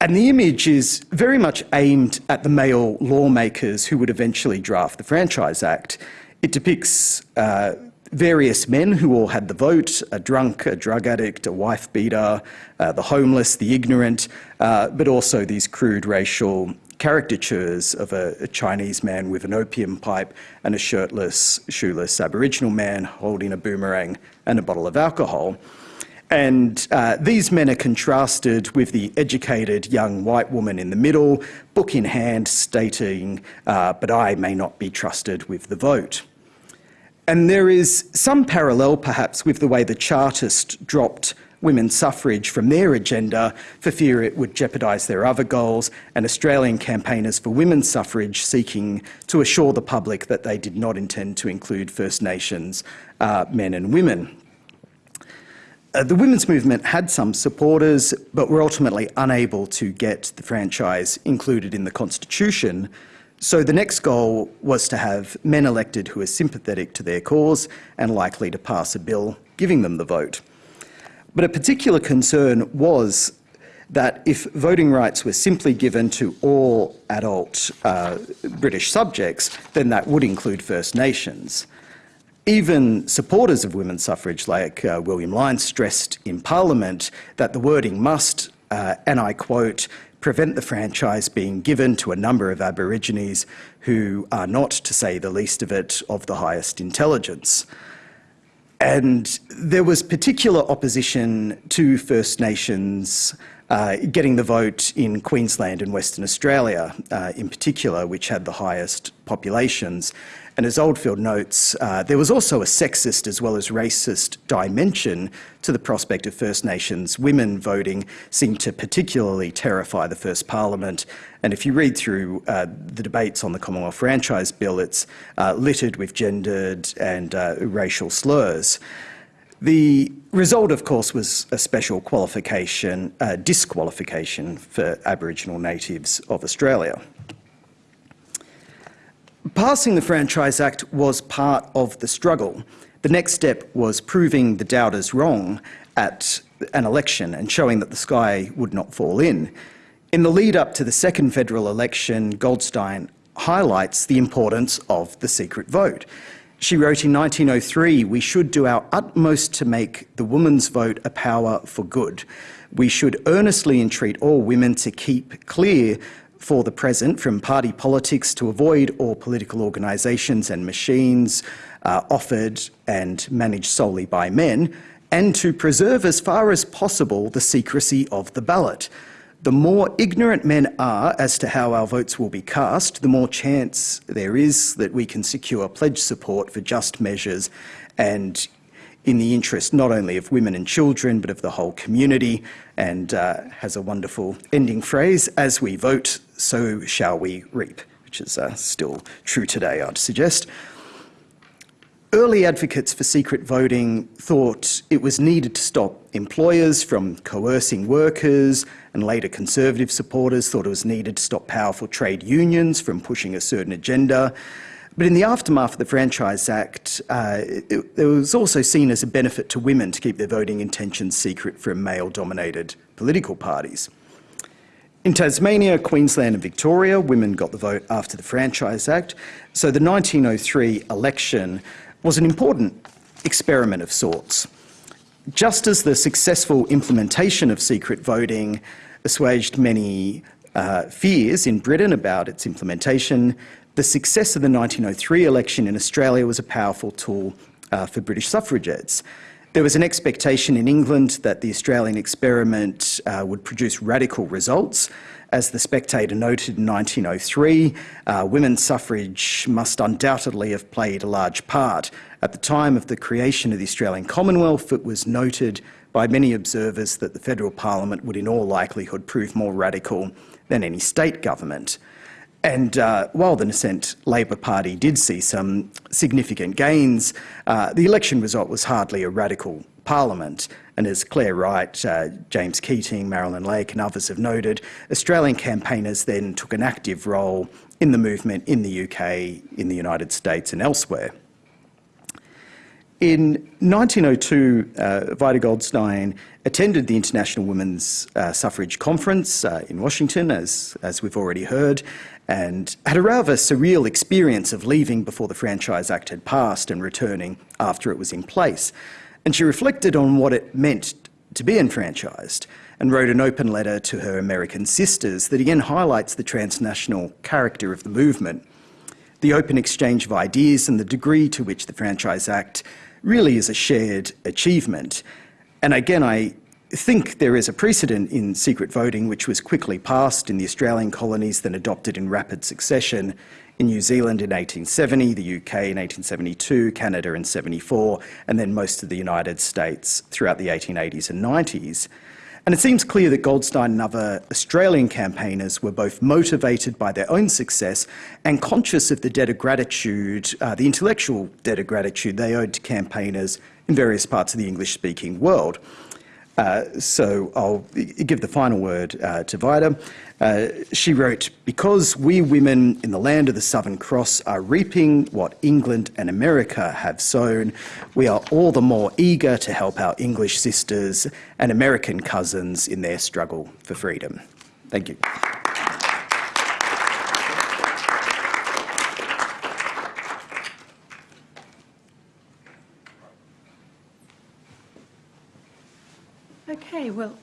And the image is very much aimed at the male lawmakers who would eventually draft the Franchise Act. It depicts uh, various men who all had the vote a drunk, a drug addict, a wife beater, uh, the homeless, the ignorant, uh, but also these crude racial caricatures of a, a, Chinese man with an opium pipe and a shirtless, shoeless Aboriginal man holding a boomerang and a bottle of alcohol. And uh, these men are contrasted with the educated young white woman in the middle, book in hand, stating, uh, But I may not be trusted with the vote. And there is some parallel, perhaps, with the way the Chartists dropped women's suffrage from their agenda for fear it would jeopardise their other goals, and Australian campaigners for women's suffrage seeking to assure the public that they did not intend to include First Nations uh, men and women. Uh, the women's movement had some supporters, but were ultimately unable to get the franchise included in the constitution. So the next goal was to have men elected who are sympathetic to their cause and likely to pass a bill giving them the vote. But a particular concern was that if voting rights were simply given to all adult uh, British subjects, then that would include First Nations. Even supporters of women's suffrage, like uh, William Lyons, stressed in Parliament that the wording must, uh, and I quote, prevent the franchise being given to a number of Aborigines who are not, to say the least of it, of the highest intelligence. And there was particular opposition to First Nations uh, getting the vote in Queensland and Western Australia, uh, in particular, which had the highest populations. And as Oldfield notes, uh, there was also a sexist as well as racist dimension to the prospect of First Nations women voting, seemed to particularly terrify the first Parliament. And if you read through uh, the debates on the Commonwealth Franchise Bill, it's uh, littered with gendered and uh, racial slurs. The result, of course, was a special qualification, uh, disqualification for Aboriginal natives of Australia. Passing the Franchise Act was part of the struggle. The next step was proving the doubters wrong at an election and showing that the sky would not fall in. In the lead up to the second federal election, Goldstein highlights the importance of the secret vote. She wrote in 1903 We should do our utmost to make the woman's vote a power for good. We should earnestly entreat all women to keep clear for the present from party politics to avoid all political organisations and machines uh, offered and managed solely by men, and to preserve as far as possible the secrecy of the ballot. The more ignorant men are as to how our votes will be cast, the more chance there is that we can secure pledge support for just measures and in the interest not only of women and children but of the whole community. And uh, has a wonderful ending phrase as we vote so shall we reap which is uh, still true today i'd suggest. Early advocates for secret voting thought it was needed to stop employers from coercing workers and later conservative supporters thought it was needed to stop powerful trade unions from pushing a certain agenda but in the aftermath of the Franchise Act, uh, it, it, was also seen as a benefit to women to keep their voting intentions secret from male dominated political parties. In Tasmania, Queensland, and Victoria, women got the vote after the Franchise Act. So the 1903 election was an important experiment of sorts. Just as the successful implementation of secret voting assuaged many uh, fears in Britain about its implementation, the success of the 1903 election in Australia was a powerful tool uh, for British suffragettes. There was an expectation in England that the Australian experiment uh, would produce radical results. As the Spectator noted in 1903, uh, women's suffrage must undoubtedly have played a large part. At the time of the creation of the Australian Commonwealth, it was noted by many observers that the federal parliament would in all likelihood prove more radical than any state government. And uh, while the nascent Labor Party did see some significant gains, uh, the election result was hardly a radical parliament. And as Claire Wright, uh, James Keating, Marilyn Lake, and others have noted, Australian campaigners then took an active role in the movement in the UK, in the United States, and elsewhere. In 1902, uh, Vida Goldstein attended the International Women's uh, Suffrage Conference uh, in Washington, as, as we've already heard, and had a rather surreal experience of leaving before the Franchise Act had passed and returning after it was in place. And she reflected on what it meant to be enfranchised and wrote an open letter to her American sisters that again highlights the transnational character of the movement. The open exchange of ideas and the degree to which the Franchise Act really is a shared achievement. And again, I think there is a precedent in secret voting which was quickly passed in the Australian colonies, then adopted in rapid succession in New Zealand in 1870, the UK in 1872, Canada in 74, and then most of the United States throughout the 1880s and 90s. And it seems clear that Goldstein and other Australian campaigners were both motivated by their own success and conscious of the debt of gratitude, uh, the intellectual debt of gratitude they owed to campaigners in various parts of the English speaking world. Uh, so I'll give the final word uh, to Vida. Uh, she wrote, Because we women in the land of the Southern Cross are reaping what England and America have sown, we are all the more eager to help our English sisters and American cousins in their struggle for freedom. Thank you. Okay, well,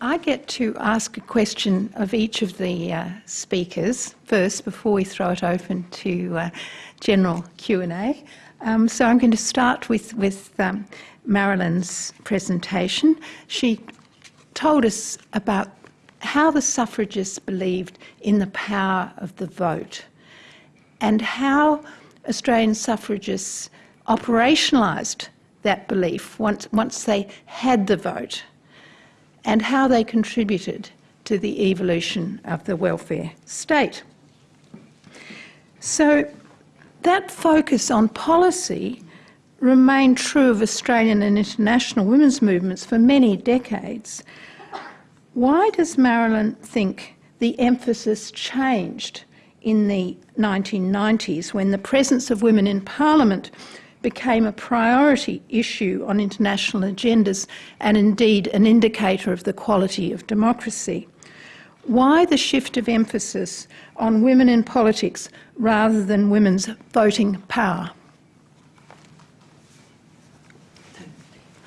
I get to ask a question of each of the uh, speakers first before we throw it open to uh, general Q&A. Um, so I'm going to start with, with um, Marilyn's presentation. She told us about how the suffragists believed in the power of the vote and how Australian suffragists operationalised that belief once, once they had the vote and how they contributed to the evolution of the welfare state. So that focus on policy remained true of Australian and international women's movements for many decades. Why does Marilyn think the emphasis changed in the 1990s when the presence of women in Parliament became a priority issue on international agendas and indeed an indicator of the quality of democracy? Why the shift of emphasis on women in politics rather than women's voting power?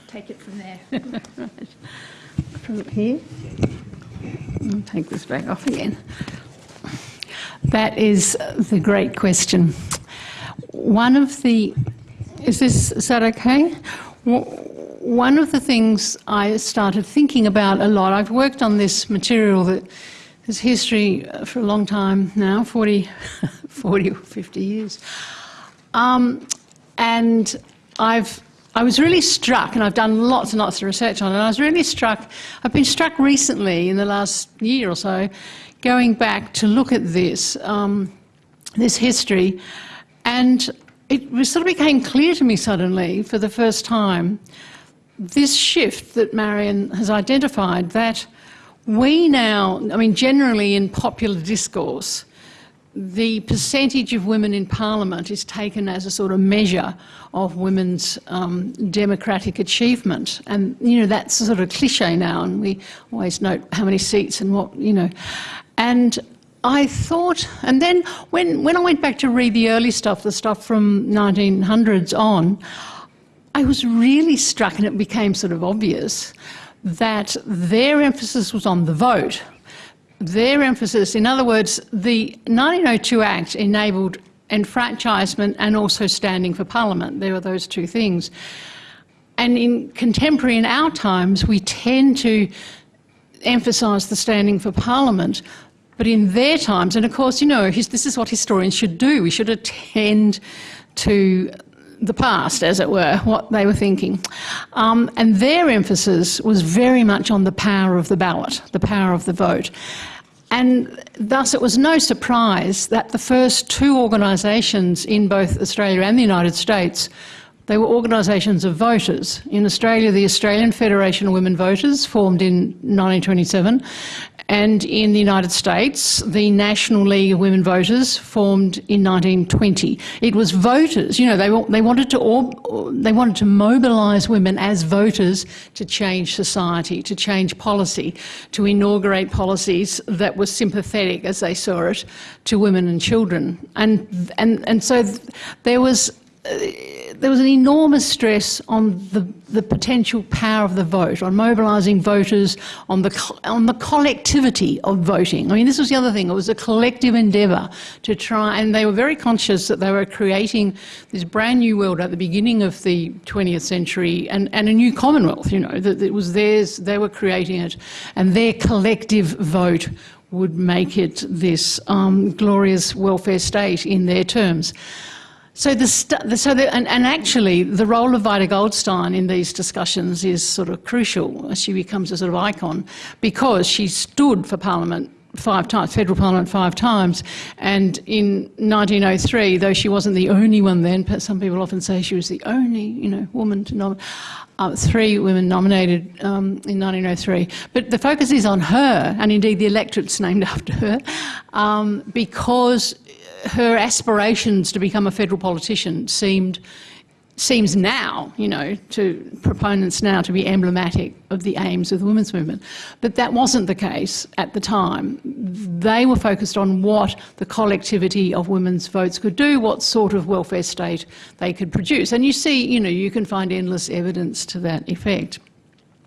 Take it from there. <laughs> From here. I'll take this back off again. That is the great question. One of the, is this, is that okay? One of the things I started thinking about a lot, I've worked on this material that is history for a long time now, 40, <laughs> 40 or 50 years. Um, and I've I was really struck, and I've done lots and lots of research on it, I was really struck, I've been struck recently in the last year or so, going back to look at this, um, this history, and it sort of became clear to me suddenly for the first time this shift that Marian has identified that we now, I mean, generally in popular discourse, the percentage of women in parliament is taken as a sort of measure of women's um, democratic achievement. And, you know, that's a sort of cliche now, and we always note how many seats and what, you know. And I thought, and then when, when I went back to read the early stuff, the stuff from 1900s on, I was really struck, and it became sort of obvious, that their emphasis was on the vote their emphasis, in other words, the 1902 Act enabled enfranchisement and also standing for Parliament. There were those two things. And in contemporary, in our times, we tend to emphasise the standing for Parliament. But in their times, and of course, you know, this is what historians should do. We should attend to the past, as it were, what they were thinking. Um, and their emphasis was very much on the power of the ballot, the power of the vote. And thus it was no surprise that the first two organisations in both Australia and the United States they were organisations of voters. In Australia, the Australian Federation of Women Voters formed in 1927, and in the United States, the National League of Women Voters formed in 1920. It was voters, you know, they, they, wanted, to, they wanted to mobilise women as voters to change society, to change policy, to inaugurate policies that were sympathetic, as they saw it, to women and children. And, and, and so there was uh, there was an enormous stress on the, the potential power of the vote, on mobilising voters, on the, on the collectivity of voting. I mean, this was the other thing. It was a collective endeavour to try, and they were very conscious that they were creating this brand new world at the beginning of the 20th century and, and a new Commonwealth, you know, that it was theirs, they were creating it, and their collective vote would make it this um, glorious welfare state in their terms. So, the, so the, and, and, actually, the role of Vida Goldstein in these discussions is sort of crucial. She becomes a sort of icon because she stood for Parliament five times, federal parliament five times. And in 1903, though she wasn't the only one then, some people often say she was the only, you know, woman to nominate. Uh, three women nominated um, in 1903. But the focus is on her, and indeed the electorate's named <laughs> after her, um, because her aspirations to become a federal politician seemed seems now, you know, to proponents now to be emblematic of the aims of the women's movement. But that wasn't the case at the time. They were focused on what the collectivity of women's votes could do, what sort of welfare state they could produce. And you see, you know, you can find endless evidence to that effect.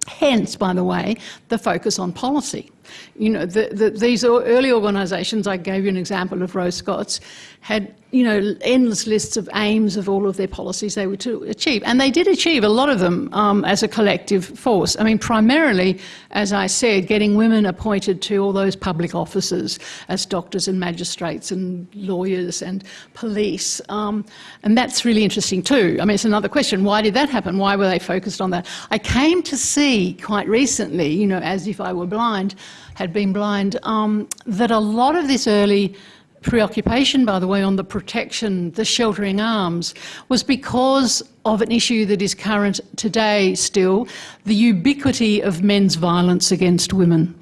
Hence, by the way, the focus on policy. You know, the, the, these early organisations, I gave you an example of Rose Scott's, had you know endless lists of aims of all of their policies they were to achieve, and they did achieve a lot of them um, as a collective force. I mean, primarily, as I said, getting women appointed to all those public offices as doctors and magistrates and lawyers and police, um, and that's really interesting too. I mean, it's another question: why did that happen? Why were they focused on that? I came to see quite recently, you know, as if I were blind had been blind, um, that a lot of this early preoccupation, by the way, on the protection, the sheltering arms, was because of an issue that is current today still, the ubiquity of men's violence against women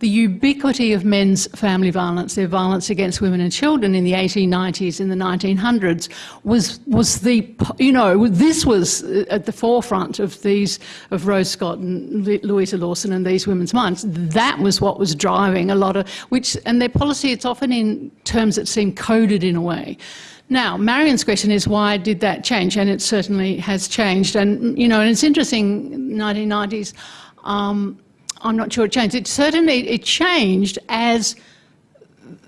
the ubiquity of men's family violence, their violence against women and children in the 1890s, in the 1900s, was was the you know this was at the forefront of these of Rose Scott and Louisa Lawson and these women's minds. That was what was driving a lot of which and their policy. It's often in terms that seem coded in a way. Now, Marian's question is why did that change? And it certainly has changed. And you know, and it's interesting. 1990s. Um, I'm not sure it changed. It certainly it changed as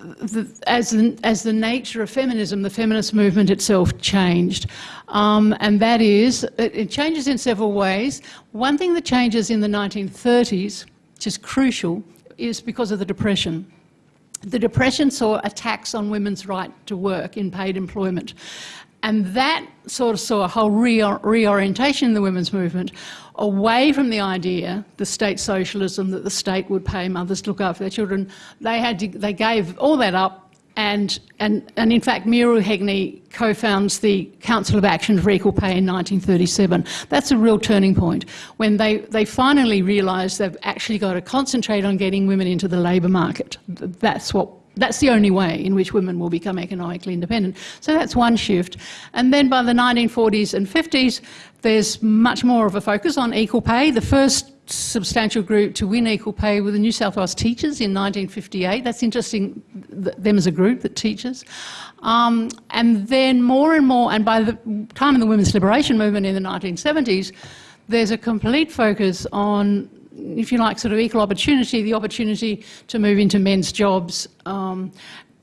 the, as, the, as the nature of feminism, the feminist movement itself changed. Um, and that is, it, it, changes in several ways. One thing that changes in the 1930s, which is crucial, is because of the Depression. The Depression saw attacks on women's right to work in paid employment. And that sort of saw a whole reorientation in the women's movement away from the idea, the state socialism, that the state would pay mothers to look after their children. They, had to, they gave all that up and, and, and in fact, Muriel Heagney co-founds the Council of Action for Equal Pay in 1937. That's a real turning point when they, they finally realised they've actually got to concentrate on getting women into the labour market. That's what that's the only way in which women will become economically independent. So that's one shift. And then by the 1940s and 50s, there's much more of a focus on equal pay. The first substantial group to win equal pay were the New South Wales teachers in 1958. That's interesting, them as a group that teaches. Um, and then more and more, and by the time of the women's liberation movement in the 1970s, there's a complete focus on if you like, sort of equal opportunity, the opportunity to move into men's jobs, um,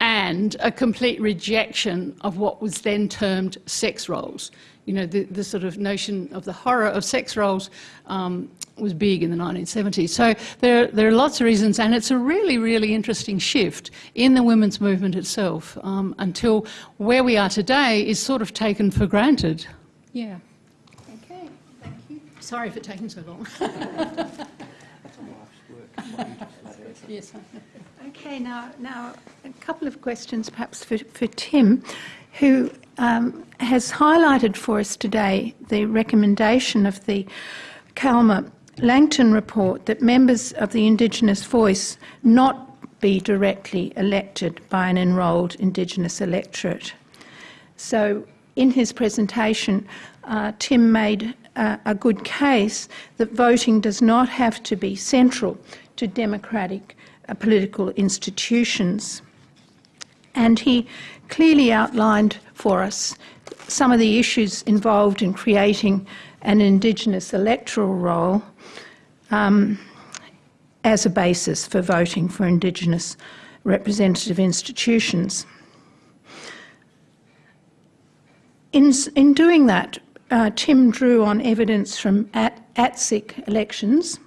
and a complete rejection of what was then termed sex roles. You know, the, the sort of notion of the horror of sex roles um, was big in the 1970s. So there, there are lots of reasons, and it's a really, really interesting shift in the women's movement itself um, until where we are today is sort of taken for granted. Yeah. Okay, thank you. Sorry for taking so long. <laughs> yes. Okay, now, now a couple of questions perhaps for, for Tim, who um, has highlighted for us today the recommendation of the Calma Langton report that members of the Indigenous voice not be directly elected by an enrolled Indigenous electorate. So, in his presentation, uh, Tim made a good case that voting does not have to be central to democratic uh, political institutions. And he clearly outlined for us some of the issues involved in creating an Indigenous electoral roll um, as a basis for voting for Indigenous representative institutions. In, in doing that, uh, Tim drew on evidence from at, ATSIC elections,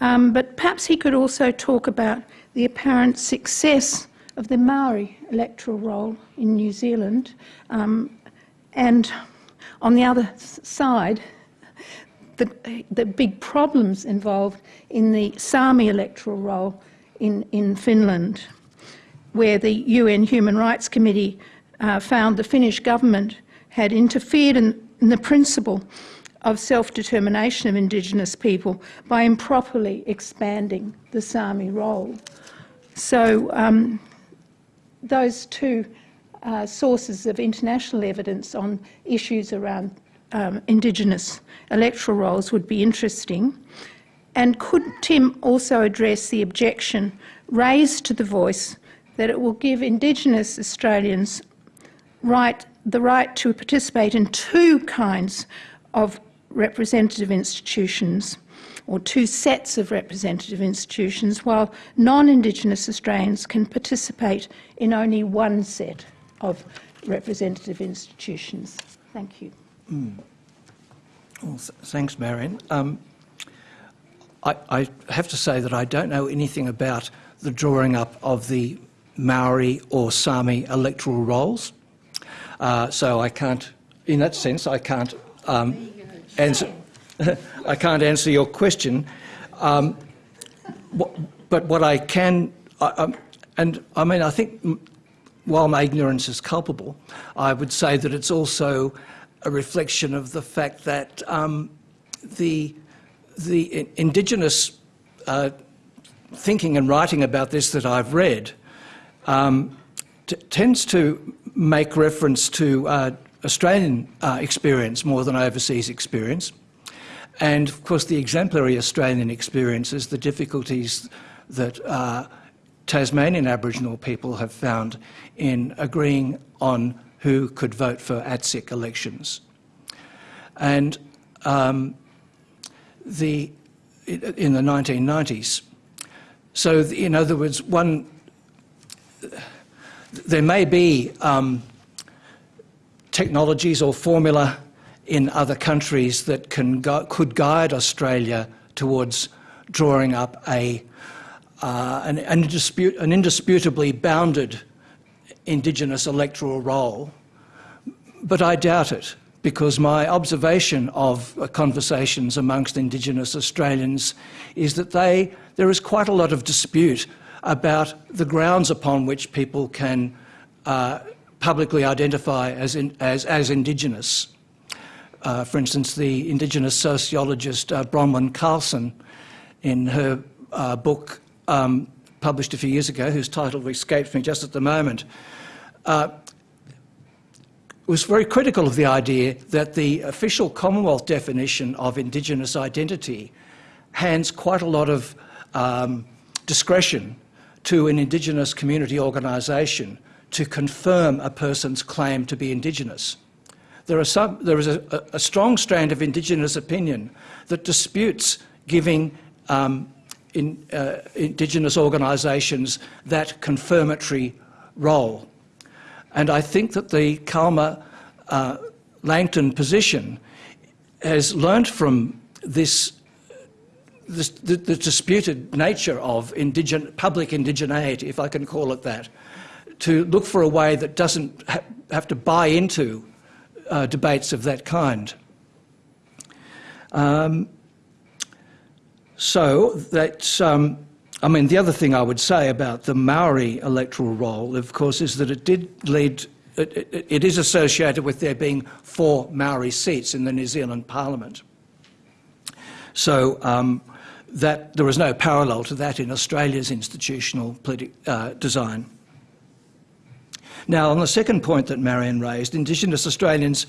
um, but perhaps he could also talk about the apparent success of the Maori electoral roll in New Zealand, um, and on the other side, the, the big problems involved in the Sami electoral roll in, in Finland, where the UN Human Rights Committee uh, found the Finnish government had interfered in in the principle of self-determination of Indigenous people by improperly expanding the Sami roll. So um, those two uh, sources of international evidence on issues around um, Indigenous electoral rolls would be interesting. And could Tim also address the objection raised to the voice that it will give Indigenous Australians right the right to participate in two kinds of representative institutions or two sets of representative institutions, while non-Indigenous Australians can participate in only one set of representative institutions. Thank you. Well, thanks, Marian. Um, I, I have to say that I don't know anything about the drawing up of the Maori or Sami electoral rolls. Uh, so I can't, in that sense, I can't um, answer. <laughs> I can't answer your question. Um, wh- but what I can, I, um, and I mean, I think while my ignorance is culpable, I would say that it's also a reflection of the fact that um, the the indigenous uh, thinking and writing about this that I've read um, tends to make reference to uh, Australian uh, experience more than overseas experience. And of course, the exemplary Australian experience is the difficulties that uh, Tasmanian Aboriginal people have found in agreeing on who could vote for ATSIC elections. And um, the, in the 1990s. So, in other words, one, there may be um, technologies or formula in other countries that can could guide Australia towards drawing up a, uh, an, an, indisput- an indisputably bounded Indigenous electoral roll. But I doubt it because my observation of uh, conversations amongst Indigenous Australians is that they, there is quite a lot of dispute about the grounds upon which people can uh, publicly identify as, in, as, as Indigenous. Uh, for instance, the Indigenous sociologist uh, Bronwyn Carlson, in her uh, book um, published a few years ago, whose title escapes me just at the moment, uh, was very critical of the idea that the official Commonwealth definition of Indigenous identity hands quite a lot of um, discretion to an Indigenous community organisation to confirm a person's claim to be Indigenous. There, some, there is a, a strong strand of Indigenous opinion that disputes giving um, in, uh, Indigenous organisations that confirmatory role. And I think that the Calma uh, Langton position has learnt from this, this the, the, disputed nature of indigen, public indigeneity, if I can call it that, to look for a way that doesn't ha have to buy into uh, debates of that kind. Um, so that's. Um, I mean, the other thing I would say about the Maori electoral roll, of course, is that it did lead, it, it, it is associated with there being four Maori seats in the New Zealand Parliament. So um, that, there is no parallel to that in Australia's institutional uh, design. Now, on the second point that Marian raised, Indigenous Australians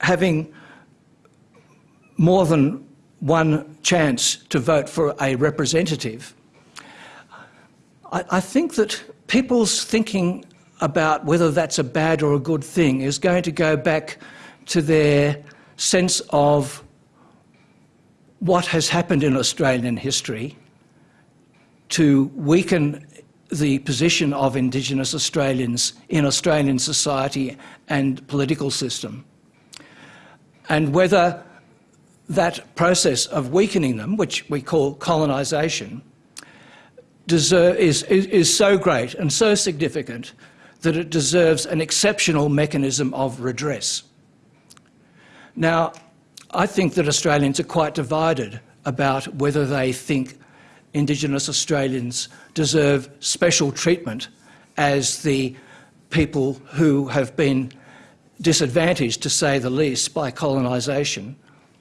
having more than one chance to vote for a representative I, I think that people's thinking about whether that's a bad or a good thing is going to go back to their sense of what has happened in Australian history to weaken the position of Indigenous Australians in Australian society and political system. And whether that process of weakening them, which we call colonisation, is, is, so great and so significant that it deserves an exceptional mechanism of redress. Now, I think that Australians are quite divided about whether they think Indigenous Australians deserve special treatment as the people who have been disadvantaged, to say the least, by colonisation,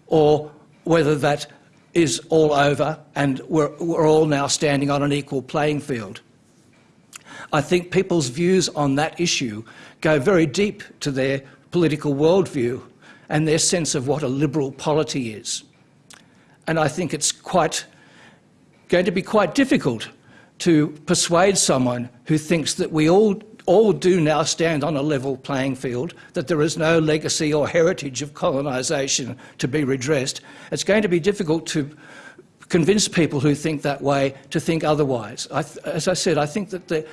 or whether that is all over and we're, we're all now standing on an equal playing field. I think people's views on that issue go very deep to their political worldview and their sense of what a liberal polity is. And I think it's quite going to be quite difficult to persuade someone who thinks that we all all do now stand on a level playing field, that there is no legacy or heritage of colonisation to be redressed, it's going to be difficult to convince people who think that way to think otherwise. I as I said, I think that the,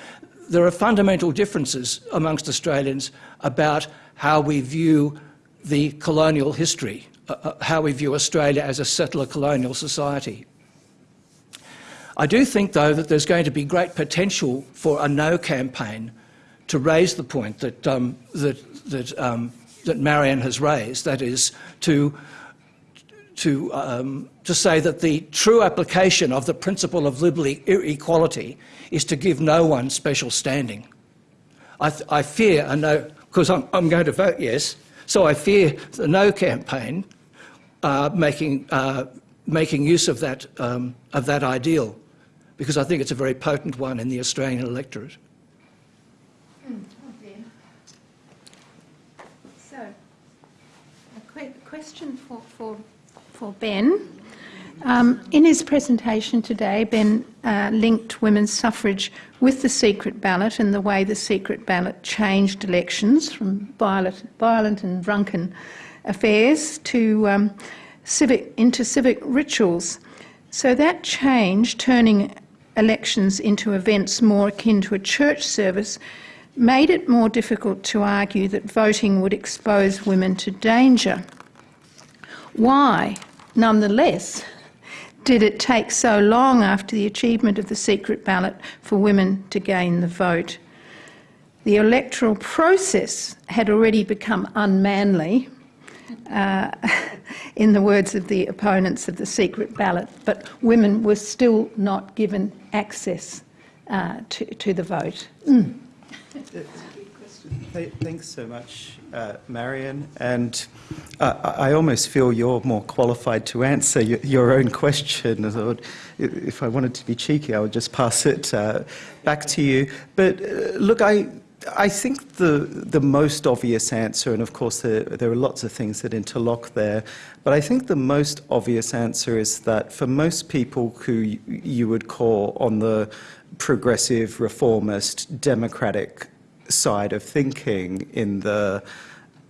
there are fundamental differences amongst Australians about how we view the colonial history, uh, uh how we view Australia as a settler colonial society. I do think, though, that there's going to be great potential for a no campaign to raise the point that, um, that, that, um, that Marian has raised, that is, to, to, um, to say that the true application of the principle of liberal equality is to give no one special standing. I, I fear a no, because I'm, I'm, going to vote yes, so I fear the no campaign uh, making, uh, making use of that, um, of that ideal because I think it's a very potent one in the Australian electorate. So, a question for, for, for Ben. Um, in his presentation today, Ben uh, linked women's suffrage with the secret ballot and the way the secret ballot changed elections from violent, violent and drunken affairs to um, civic into civic rituals. So that change, turning elections into events more akin to a church service made it more difficult to argue that voting would expose women to danger. Why, nonetheless, did it take so long after the achievement of the secret ballot for women to gain the vote? The electoral process had already become unmanly uh, <laughs> in the words of the opponents of the secret ballot, but women were still not given access uh, to, to, the vote. Mm. Thanks so much, uh, Marian. And uh, I almost feel you're more qualified to answer your, own question. If I wanted to be cheeky, I would just pass it uh, back to you. But uh, look, I I think the, the most obvious answer, and of course there, there are lots of things that interlock there, but I think the most obvious answer is that for most people who you would call on the progressive, reformist, democratic side of thinking in the,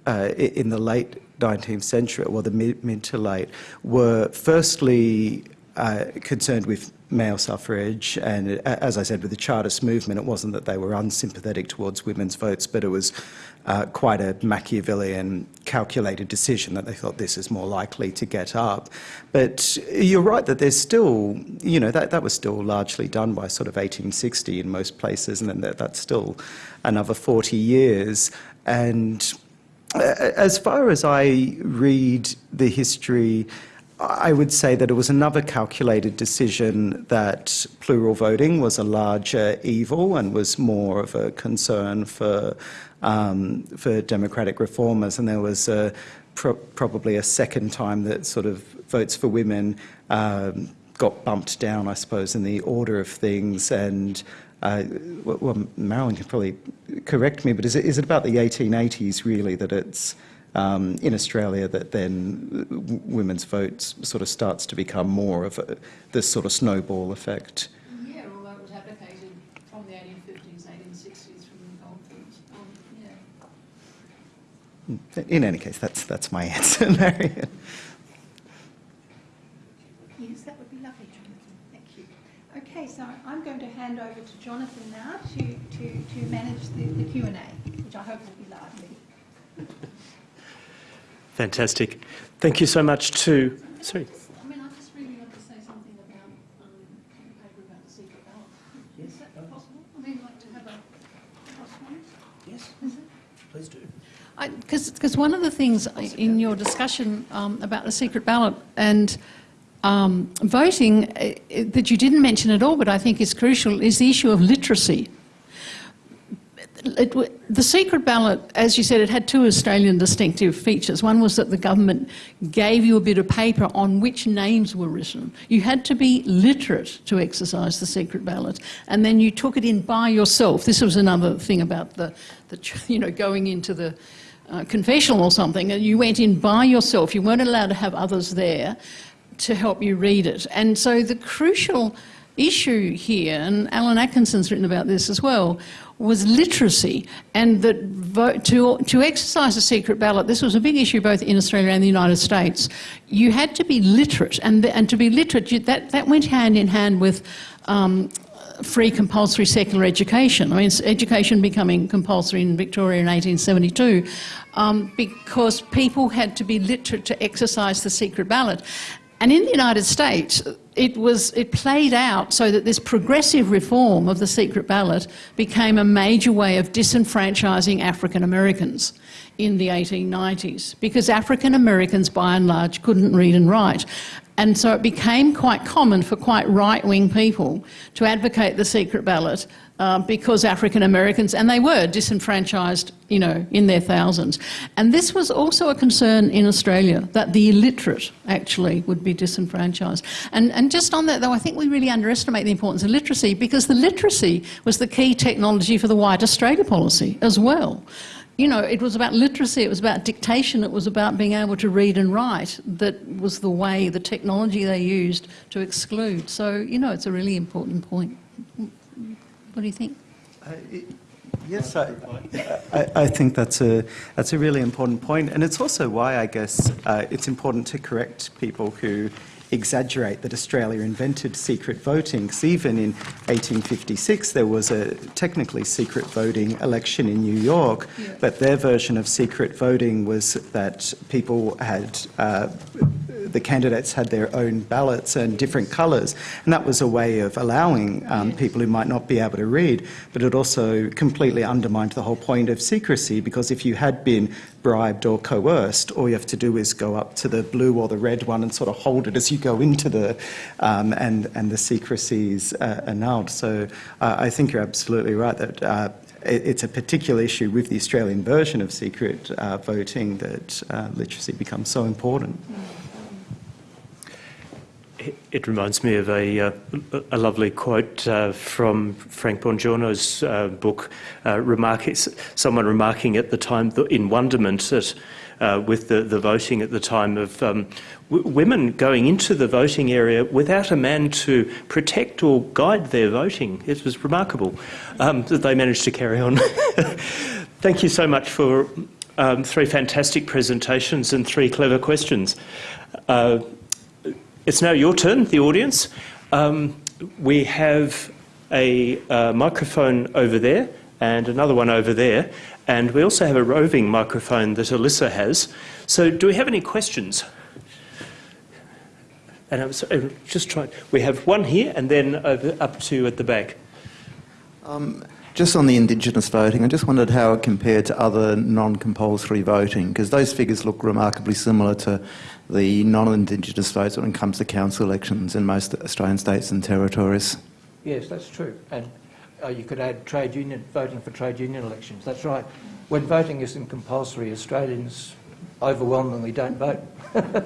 uh, in the late 19th century, or the mid, mid to late, were firstly uh, concerned with male suffrage, and as I said, with the Chartist movement, it wasn't that they were unsympathetic towards women's votes, but it was uh, quite a Machiavellian, calculated decision that they thought this is more likely to get up. But you're right that there's still, you know, that, that was still largely done by sort of 1860 in most places, and then that, that's still another 40 years. And uh, as far as I read the history, I would say that it was another calculated decision that plural voting was a larger evil and was more of a concern for um, for democratic reformers, and there was a, pro probably a second time that sort of votes for women um, got bumped down, I suppose, in the order of things and. Uh, well, Marilyn can probably correct me, but is it, is it about the 1880s really that it's um, in Australia that then women's votes sort of starts to become more of a, this sort of snowball effect. Yeah, although it was advocated from the 1850s, 1860s from the Goldfields. Um, yeah. In any case, that's, that's my <laughs> answer, Marian. Yes, that would be lovely, Jonathan. Thank you. Okay, so I'm going to hand over to Jonathan now to, to, to manage the, the Q&A, which I hope will be lively. Fantastic. Thank you so much to. Sorry. I mean, I just really want to say something about um, about the secret ballot. Yes. Is that possible? I mean, like to have a Yes. Please do. Because one of the things in your discussion um, about the secret ballot and um, voting uh, that you didn't mention at all, but I think is crucial, is the issue of literacy it, the secret ballot, as you said, it had two Australian distinctive features. One was that the government gave you a bit of paper on which names were written. You had to be literate to exercise the secret ballot, and then you took it in by yourself. This was another thing about the, the <laughs> you know, going into the uh, confessional or something. And you went in by yourself. You weren't allowed to have others there to help you read it. And so the crucial issue here, and Alan Atkinson's written about this as well, was literacy and that vote, to, to exercise a secret ballot, this was a big issue both in Australia and the United States. You had to be literate, and, and to be literate, you, that, that went hand in hand with um, free compulsory secular education. I mean, education becoming compulsory in Victoria in 1872 um, because people had to be literate to exercise the secret ballot. And in the United States, it was it played out so that this progressive reform of the secret ballot became a major way of disenfranchising African Americans in the 1890s because African Americans by and large couldn't read and write. And so it became quite common for quite right-wing people to advocate the secret ballot uh, because African Americans, and they were disenfranchised, you know, in their thousands. And this was also a concern in Australia, that the illiterate actually would be disenfranchised. And, and just on that though, I think we really underestimate the importance of literacy because the literacy was the key technology for the White Australia policy as well you know, it was about literacy, it was about dictation, it was about being able to read and write that was the way, the technology they used to exclude. So, you know, it's a really important point. What do you think? Uh, yes, I, I, I, think that's a, that's a really important point. And it's also why I guess uh, it's important to correct people who exaggerate that Australia invented secret voting, because even in 1856 there was a technically secret voting election in New York, yeah. but their version of secret voting was that people had uh, the candidates had their own ballots and different colours, and that was a way of allowing um, people who might not be able to read. But it also completely undermined the whole point of secrecy because if you had been bribed or coerced, all you have to do is go up to the blue or the red one and sort of hold it as you go into the, um, and and the secrecy is uh, annulled. So uh, I think you're absolutely right that. Uh, it's a particular issue with the Australian version of secret uh, voting that uh, literacy becomes so important. Mm it reminds me of a, uh, a lovely quote uh, from Frank Bongiorno's uh, book, uh, remarking, someone remarking at the time in wonderment at, uh, with the, the voting at the time of um, women going into the voting area without a man to protect or guide their voting. It was remarkable um, that they managed to carry on. <laughs> Thank you so much for um, three fantastic presentations and three clever questions. It's now your turn, the audience. Um, we have a uh, microphone over there and another one over there, and we also have a roving microphone that Alyssa has. So, do we have any questions? And I was just trying. We have one here, and then over, up to at the back. Um, just on the Indigenous voting, I just wondered how it compared to other non-compulsory voting, because those figures look remarkably similar to the non-Indigenous votes when it comes to council elections in most Australian states and territories. Yes, that's true. And uh, you could add trade union voting for trade union elections. That's right. When voting isn't compulsory, Australians overwhelmingly don't vote. <laughs>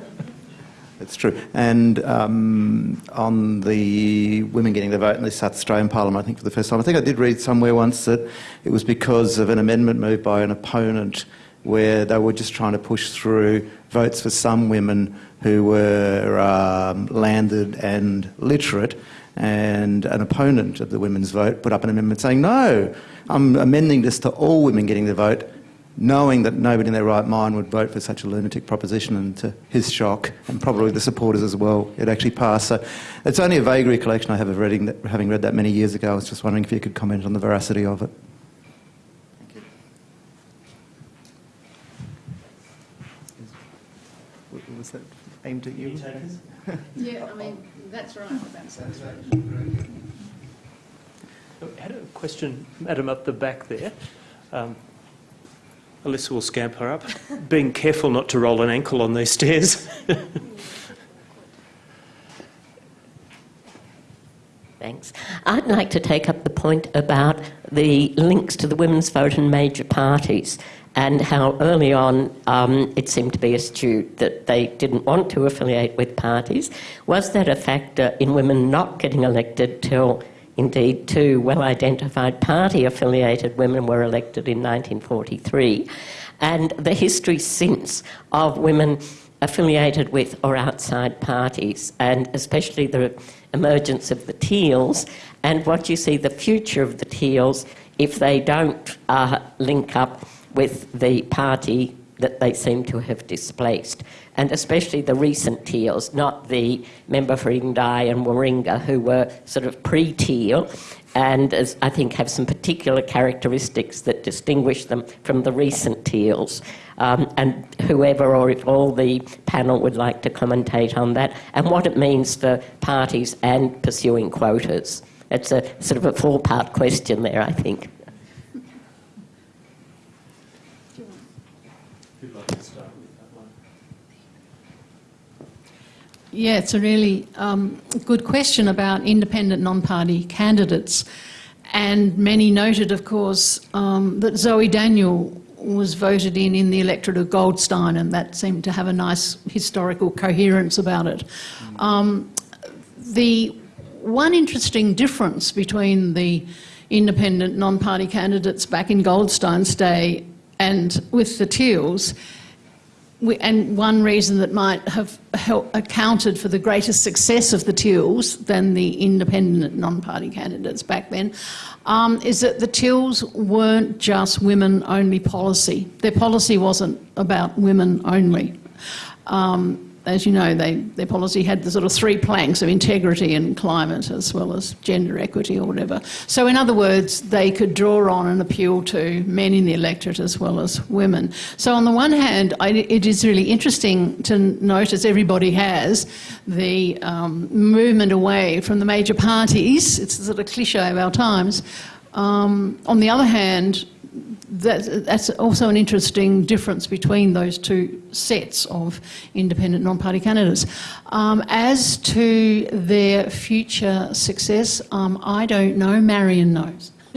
It's true. And um, on the women getting the vote in the South Australian Parliament, I think for the first time, I think I did read somewhere once that it was because of an amendment moved by an opponent where they were just trying to push through votes for some women who were um, landed and literate, and an opponent of the women's vote put up an amendment saying, no, I'm amending this to all women getting the vote, knowing that nobody in their right mind would vote for such a lunatic proposition, and to his shock, and probably the supporters as well, it actually passed. So it's only a vague recollection I have of reading that, having read that many years ago. I was just wondering if you could comment on the veracity of it. was that aimed at you? <laughs> yeah, I mean, that's right. That's right. I had a question, madam, up the back there. Um, Alyssa will scamper up, <laughs> being careful not to roll an ankle on these stairs. <laughs> Thanks. I'd like to take up the point about the links to the women's vote in major parties and how early on um, it seemed to be astute that they didn't want to affiliate with parties. Was that a factor in women not getting elected till indeed two well identified party affiliated women were elected in 1943? and the history since of women affiliated with or outside parties, and especially the emergence of the Teals, and what you see the future of the Teals if they don't uh, link up with the party that they seem to have displaced, and especially the recent Teals, not the member for Indi and Warringah, who were sort of pre-Teal, and as I think have some particular characteristics that distinguish them from the recent Teals. Um, and whoever or if all the panel would like to commentate on that, and what it means for parties and pursuing quotas. It's a sort of a four-part question there, I think. Yeah, it's a really um, good question about independent non-party candidates. And many noted, of course, um, that Zoe Daniel was voted in in the electorate of Goldstein, and that seemed to have a nice historical coherence about it. Um, the one interesting difference between the independent non-party candidates back in Goldstein's day and with the Teals we, and one reason that might have accounted for the greater success of the Teals than the independent non-party candidates back then um, is that the Teals weren't just women-only policy. Their policy wasn't about women only. Um, as you know, they, their policy had the sort of three planks of integrity and climate as well as gender equity or whatever. So in other words, they could draw on and appeal to men in the electorate as well as women. So on the one hand, I, it is really interesting to notice everybody has the um, movement away from the major parties. It's the sort of cliche of our times. Um, on the other hand, that, that's also an interesting difference between those two sets of independent non-party candidates. Um, as to their future success, um, I don't know. Marian knows. <laughs>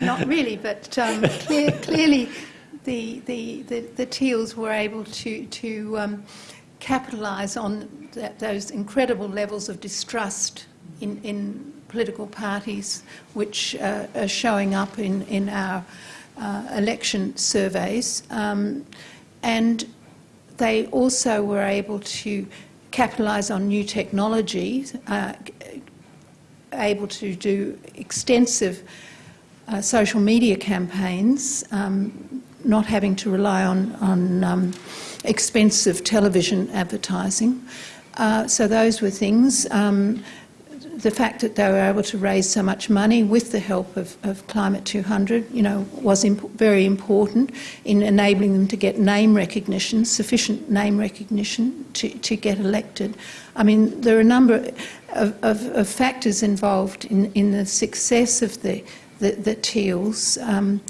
Not really, but um, clear, clearly the, the, the, the, Teals were able to, to um, capitalise on that, those incredible levels of distrust in, in political parties which uh, are showing up in, in our uh, election surveys. Um, and they also were able to capitalise on new technology, uh, able to do extensive uh, social media campaigns, um, not having to rely on, on um, expensive television advertising. Uh, so those were things. The fact that they were able to raise so much money with the help of, of Climate 200, you know, was imp very important in enabling them to get name recognition, sufficient name recognition to, to get elected. I mean, there are a number of, of, of factors involved in, in the success of the, the, the Teals. Um,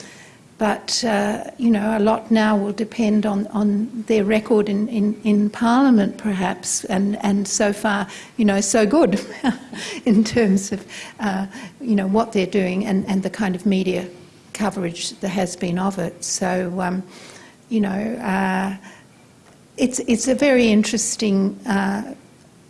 but, uh, you know, a lot now will depend on, on their record in, in, in Parliament, perhaps, and, and so far, you know, so good <laughs> in terms of, uh, you know, what they're doing and, and the kind of media coverage there has been of it. So, um, you know, uh, it's, it's a very interesting, uh,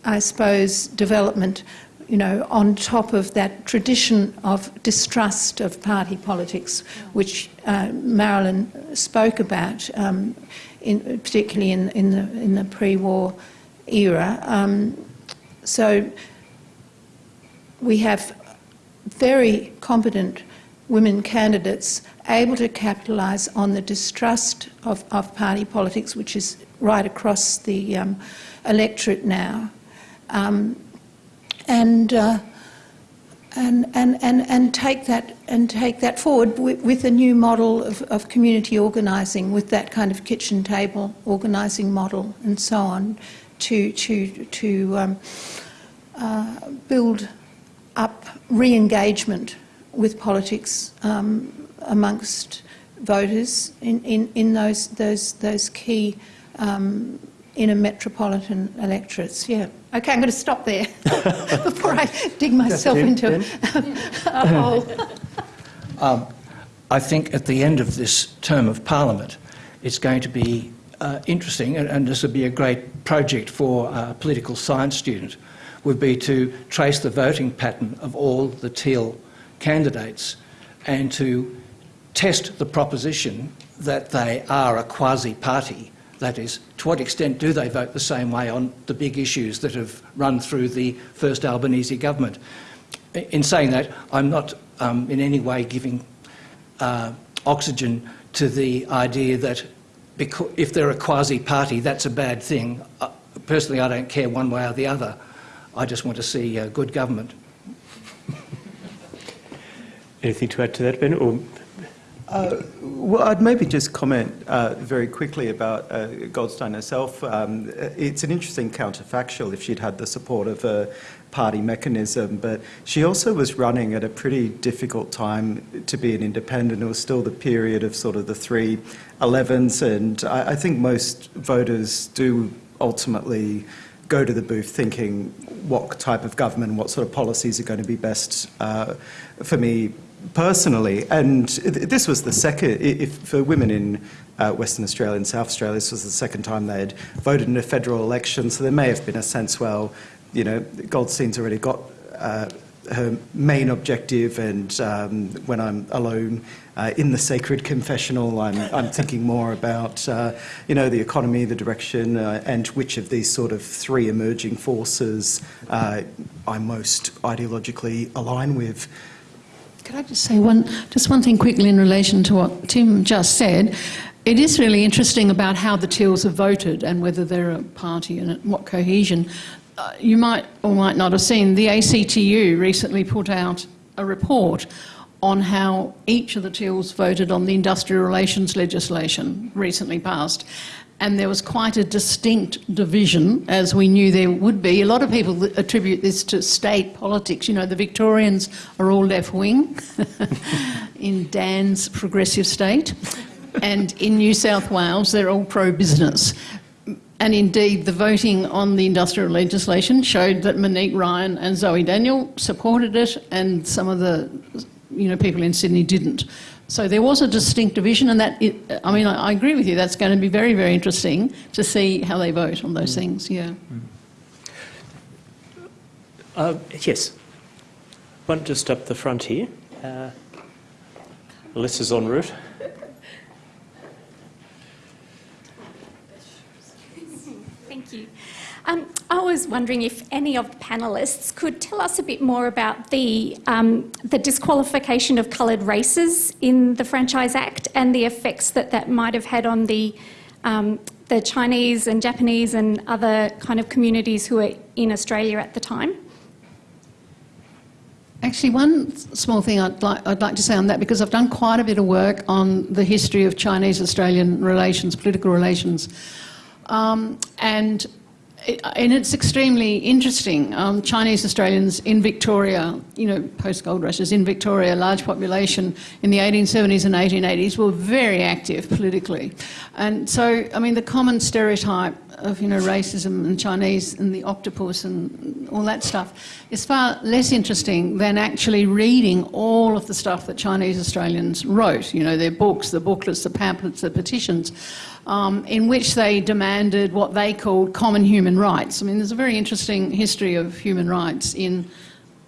I suppose, development you know, on top of that tradition of distrust of party politics, which uh, Marilyn spoke about, um, in, particularly in, in, the, in the pre-war era. Um, so we have very competent women candidates able to capitalise on the distrust of, of, party politics, which is right across the um, electorate now. Um, and, uh, and, and, and, and, take that, and take that forward with, a new model of, of community organising, with that kind of kitchen table organising model and so on, to, to, to um, uh, build up re-engagement with politics um, amongst voters in, in, in those, those, those key um, inner metropolitan electorates. Yeah. Okay, I'm going to stop there <laughs> before I dig myself into a hole. Um, I think at the end of this term of Parliament, it's going to be uh, interesting, and, and, this would be a great project for a political science student, would be to trace the voting pattern of all the teal candidates and to test the proposition that they are a quasi-party. That is, to what extent do they vote the same way on the big issues that have run through the first Albanese government? In saying that, I'm not um, in any way giving uh, oxygen to the idea that if they're a quasi-party, that's a bad thing. Uh, personally, I don't care one way or the other. I just want to see uh, good government. Anything to add to that, Ben? Or uh, well, I'd maybe just comment uh, very quickly about uh, Goldstein herself. Um, it's an interesting counterfactual if she'd had the support of a party mechanism, but she also was running at a pretty difficult time to be an independent. It was still the period of sort of the three 11s, and I, I think most voters do ultimately go to the booth thinking what type of government, what sort of policies are going to be best uh, for me personally, and this was the second, if for women in uh, Western Australia and South Australia, this was the second time they had voted in a federal election, so there may have been a sense, well, you know, Goldstein's already got uh, her main objective, and um, when I'm alone uh, in the sacred confessional, I'm, I'm thinking more about, uh, you know, the economy, the direction, uh, and which of these sort of three emerging forces uh, I most ideologically align with. Could I just say one, just one thing quickly in relation to what Tim just said? It is really interesting about how the Teals have voted and whether they're a party and what cohesion. Uh, you might or might not have seen the ACTU recently put out a report on how each of the Teals voted on the industrial relations legislation recently passed and there was quite a distinct division, as we knew there would be. A lot of people attribute this to state politics. You know, the Victorians are all left wing <laughs> in Dan's progressive state, and in New South Wales, they're all pro business. And indeed, the voting on the industrial legislation showed that Monique Ryan and Zoe Daniel supported it, and some of the you know, people in Sydney didn't. So there was a distinct division, and that, it, I mean, I, I, agree with you, that's going to be very, very interesting to see how they vote on those mm. things, yeah. Mm. Uh, yes. One just up the front here. Uh, Alyssa's en route. Thank you. Um, I was wondering if any of the panellists could tell us a bit more about the, um, the disqualification of coloured races in the Franchise Act and the effects that that might have had on the, um, the Chinese and Japanese and other kind of communities who were in Australia at the time. Actually, one small thing I'd like, I'd like to say on that, because I've done quite a bit of work on the history of Chinese Australian relations, political relations. Um, and and it's extremely interesting. Um, Chinese Australians in Victoria, you know, post gold rushes in Victoria, large population in the 1870s and 1880s were very active politically. And so, I mean, the common stereotype of, you know, racism and Chinese and the octopus and all that stuff is far less interesting than actually reading all of the stuff that Chinese Australians wrote, you know, their books, the booklets, the pamphlets, the petitions um, in which they demanded what they called common human rights. I mean, there's a very interesting history of human rights in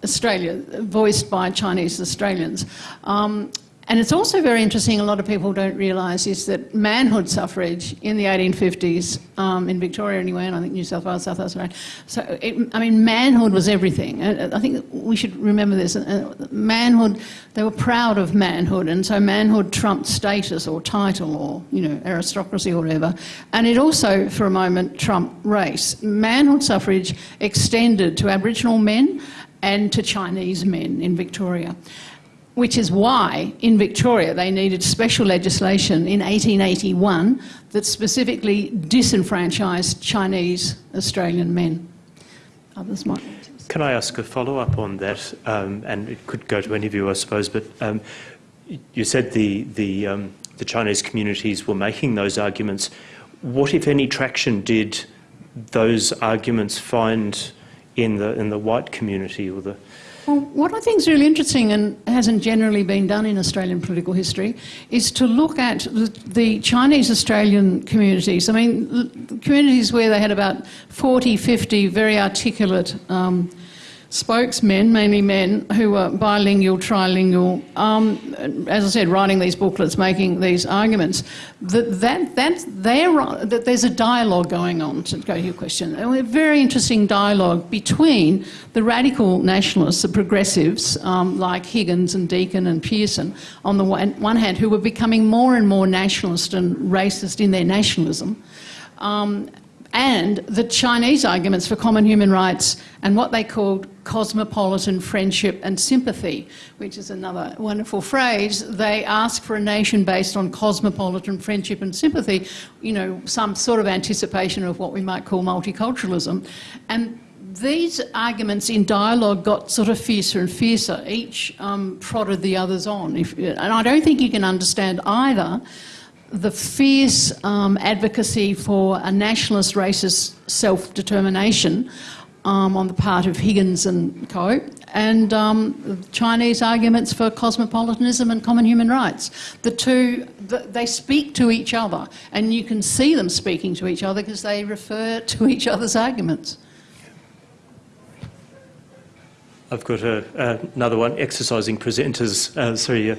Australia, voiced by Chinese Australians. Um, and it's also very interesting, a lot of people don't realise, is that manhood suffrage in the 1850s, um, in Victoria anyway, and I think New South Wales, South Australia, so it, I mean, manhood was everything. Uh, uh, I think we should remember this. Uh, manhood, they were proud of manhood, and so manhood trumped status or title or, you know, aristocracy or whatever. And it also, for a moment, trumped race. Manhood suffrage extended to Aboriginal men and to Chinese men in Victoria which is why in Victoria they needed special legislation in 1881 that specifically disenfranchised Chinese Australian men. Others might. Can I ask a follow up on that? Um, and it could go to any of you, I suppose, but um, you said the, the, um, the Chinese communities were making those arguments. What, if any, traction did those arguments find in the, in the white community or the well, what I think is really interesting and hasn't generally been done in Australian political history is to look at the, the Chinese Australian communities. I mean, communities where they had about 40, 50 very articulate um, spokesmen, mainly men, who were bilingual, trilingual, um, as I said, writing these booklets, making these arguments, that, that, that, that there's a dialogue going on, to go to your question, a very interesting dialogue between the radical nationalists, the progressives, um, like Higgins and Deakin and Pearson, on the one, one hand, who were becoming more and more nationalist and racist in their nationalism, um, and the Chinese arguments for common human rights and what they called cosmopolitan friendship and sympathy, which is another wonderful phrase. They ask for a nation based on cosmopolitan friendship and sympathy, you know, some sort of anticipation of what we might call multiculturalism. And these arguments in dialogue got sort of fiercer and fiercer. Each um, prodded the others on. If, and I don't think you can understand either the fierce um, advocacy for a nationalist racist self-determination um, on the part of Higgins and co, and um, Chinese arguments for cosmopolitanism and common human rights. The two, they speak to each other, and you can see them speaking to each other because they refer to each other's arguments. I've got a, uh, another one, exercising presenters, uh, sorry, uh,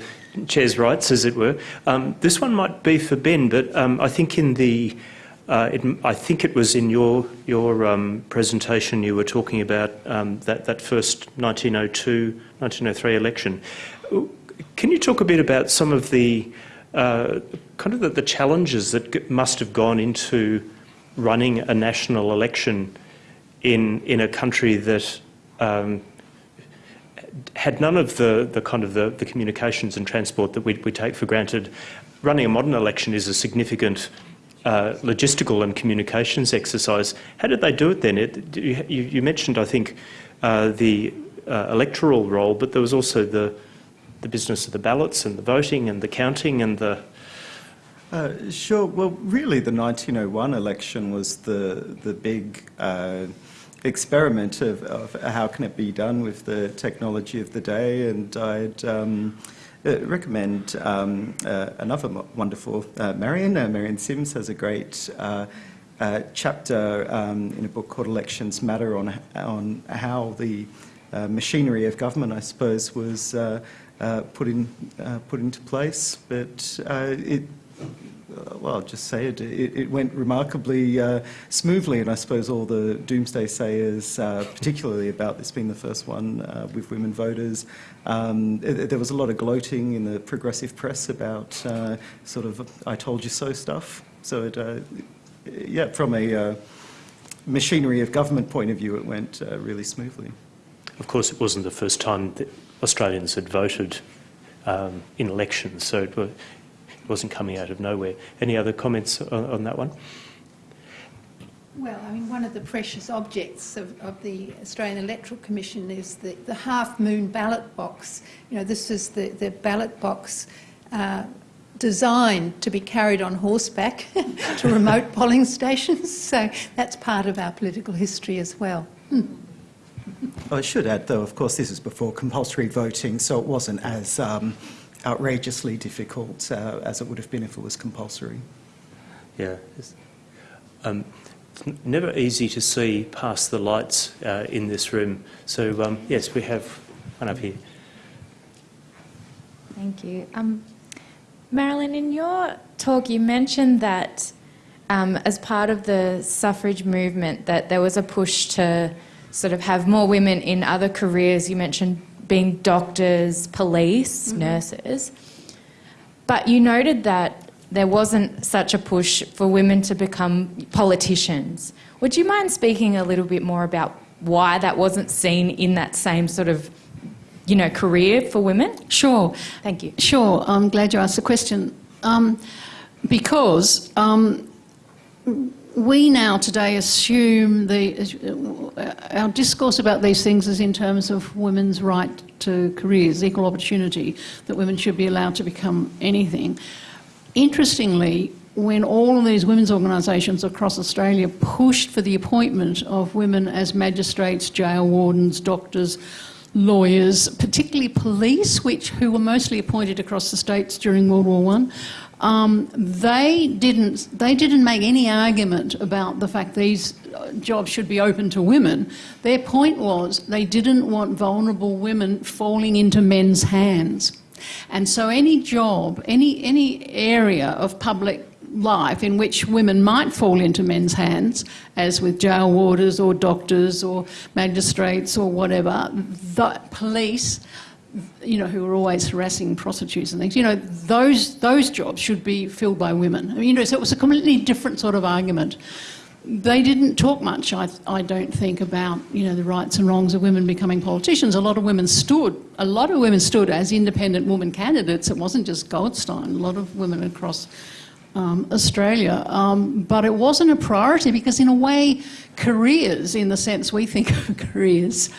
chair's rights, as it were. Um, this one might be for Ben, but um, I think in the, uh, it, I think it was in your your um, presentation you were talking about um, that that first 1902, 1903 election. Can you talk a bit about some of the uh, kind of the, the challenges that must have gone into running a national election in in a country that um, had none of the, the kind of the, the communications and transport that we, we take for granted. Running a modern election is a significant uh, logistical and communications exercise. How did they do it then? It, you, you, mentioned, I think, uh, the uh, electoral roll, but there was also the, the business of the ballots and the voting and the counting and the... Uh, sure. Well, really, the 1901 election was the the big uh, experiment of, of, how can it be done with the technology of the day, and I'd um, uh, recommend um, uh, another wonderful uh, Marian. Uh, Marian Simms has a great uh, uh, chapter um, in a book called Elections Matter on on how the machinery of government, I suppose, was put in put into place, but it well, I'll just say it, it, it went remarkably uh, smoothly, and I suppose all the doomsday sayers, uh, particularly about this being the first one uh, with women voters, um, it, there was a lot of gloating in the progressive press about uh, sort of I told you so stuff. So, it, uh, yeah, from a machinery of government point of view, it went really smoothly. Of course, it wasn't the first time that Australians had voted um, in elections, so it, wasn't coming out of nowhere. Any other comments on, on that one? Well, I mean, one of the precious objects of, of the Australian Electoral Commission is the, the half moon ballot box. You know, this is the, the ballot box uh, designed to be carried on horseback <laughs> to remote <laughs> polling stations. So that's part of our political history as well. Hmm. I should add, though, of course, this is before compulsory voting, so it wasn't as um, outrageously difficult uh, as it would have been if it was compulsory. Yeah. Um, it's never easy to see past the lights uh, in this room. So, um, yes, we have one up here. Thank you. Um, Marilyn, in your talk, you mentioned that um, as part of the suffrage movement, that there was a push to sort of have more women in other careers. You mentioned being doctors, police, mm-hmm. nurses. But you noted that there wasn't such a push for women to become politicians. Would you mind speaking a little bit more about why that wasn't seen in that same sort of you know, career for women? Sure. Thank you. Sure. I'm glad you asked the question. Um, because um, we now today assume the, uh, our discourse about these things is in terms of women's right to careers, equal opportunity, that women should be allowed to become anything. Interestingly, when all of these women's organisations across Australia pushed for the appointment of women as magistrates, jail wardens, doctors, lawyers, particularly police, which who were mostly appointed across the states during World War One, um, they didn't they didn't make any argument about the fact these uh, jobs should be open to women. Their point was they didn't want vulnerable women falling into men's hands. And so any job, any, any area of public life in which women might fall into men's hands, as with jail warders or doctors or magistrates or whatever, the police, you know, who are always harassing prostitutes and things, you know, those, those jobs should be filled by women. I mean, you know, so it was a completely different sort of argument. They didn't talk much, I, I don't think, about you know the rights and wrongs of women becoming politicians. A lot of women stood, a lot of women stood as independent woman candidates. It wasn't just Goldstein. A lot of women across um, Australia. Um, but it wasn't a priority because, in a way, careers, in the sense we think of <laughs> careers,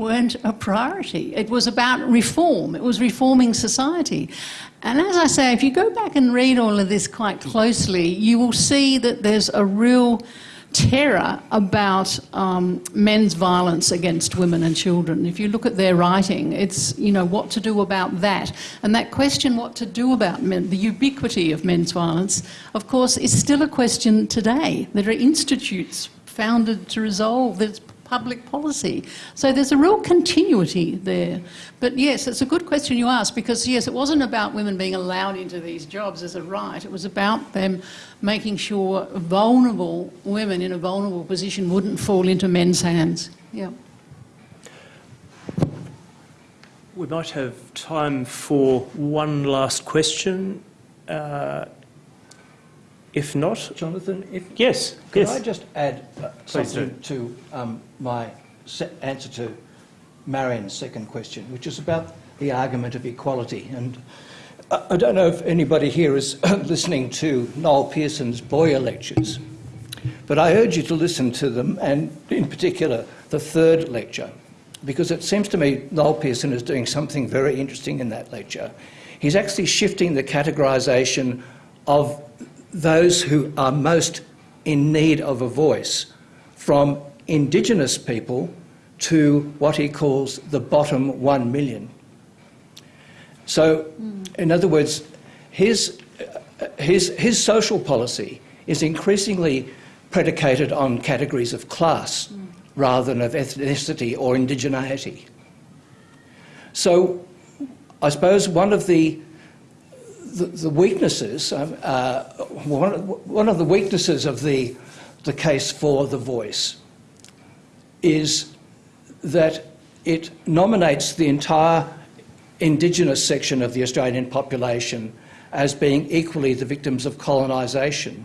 weren't a priority. It was about reform, it was reforming society. And as I say, if you go back and read all of this quite closely, you will see that there's a real terror about um, men's violence against women and children. If you look at their writing, it's, you know, what to do about that. And that question, what to do about men, the ubiquity of men's violence, of course, is still a question today. There are institutes founded to resolve this public policy. So there's a real continuity there. But yes, it's a good question you ask because yes, it wasn't about women being allowed into these jobs as a right. It was about them making sure vulnerable women in a vulnerable position wouldn't fall into men's hands. Yeah. We might have time for one last question. Uh, if not, Jonathan, if yes, could yes. I just add uh, something to um, my answer to Marian's second question, which is about the argument of equality. And I, I don't know if anybody here is <coughs> listening to Noel Pearson's Boyer lectures, but I urge you to listen to them, and in particular the third lecture, because it seems to me Noel Pearson is doing something very interesting in that lecture. He's actually shifting the categorisation of those who are most in need of a voice from Indigenous people to what he calls the bottom one million. So, in other words, his, uh, his, his social policy is increasingly predicated on categories of class rather than of ethnicity or indigeneity. So, I suppose one of the the, the weaknesses, um, uh, one, one of the weaknesses of the, the case for the voice is that it nominates the entire Indigenous section of the Australian population as being equally the victims of colonisation,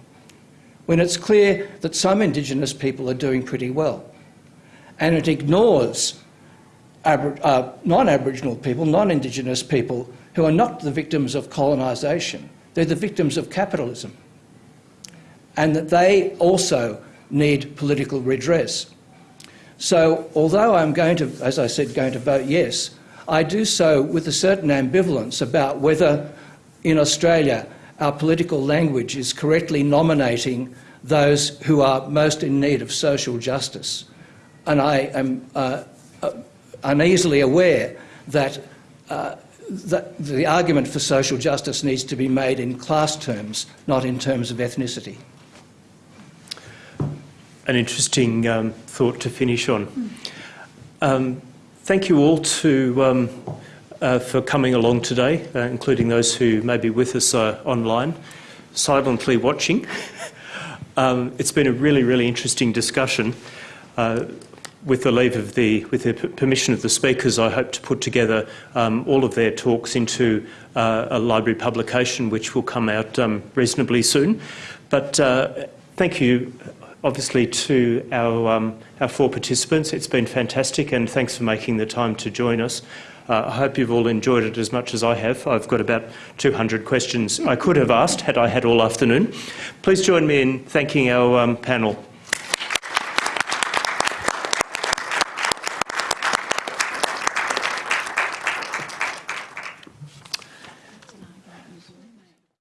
when it's clear that some Indigenous people are doing pretty well. And it ignores uh, non Aboriginal people, non Indigenous people who are not the victims of colonisation, they're the victims of capitalism. And that they also need political redress. So, although I'm going to, as I said, going to vote yes, I do so with a certain ambivalence about whether in Australia our political language is correctly nominating those who are most in need of social justice. And I am uh, uh, uneasily aware that uh, the, the argument for social justice needs to be made in class terms, not in terms of ethnicity. An interesting um, thought to finish on. Um, thank you all to, um, uh, for coming along today, uh, including those who may be with us uh, online, silently watching. <laughs> Um, it's been a really, really interesting discussion. With the leave of the, with the permission of the speakers, I hope to put together um, all of their talks into uh, a library publication, which will come out um, reasonably soon. But uh, thank you, obviously, to our, um, our four participants. It's been fantastic, and thanks for making the time to join us. Uh, I hope you've all enjoyed it as much as I have. I've got about 200 questions I could have asked had I had all afternoon. Please join me in thanking our um, panel.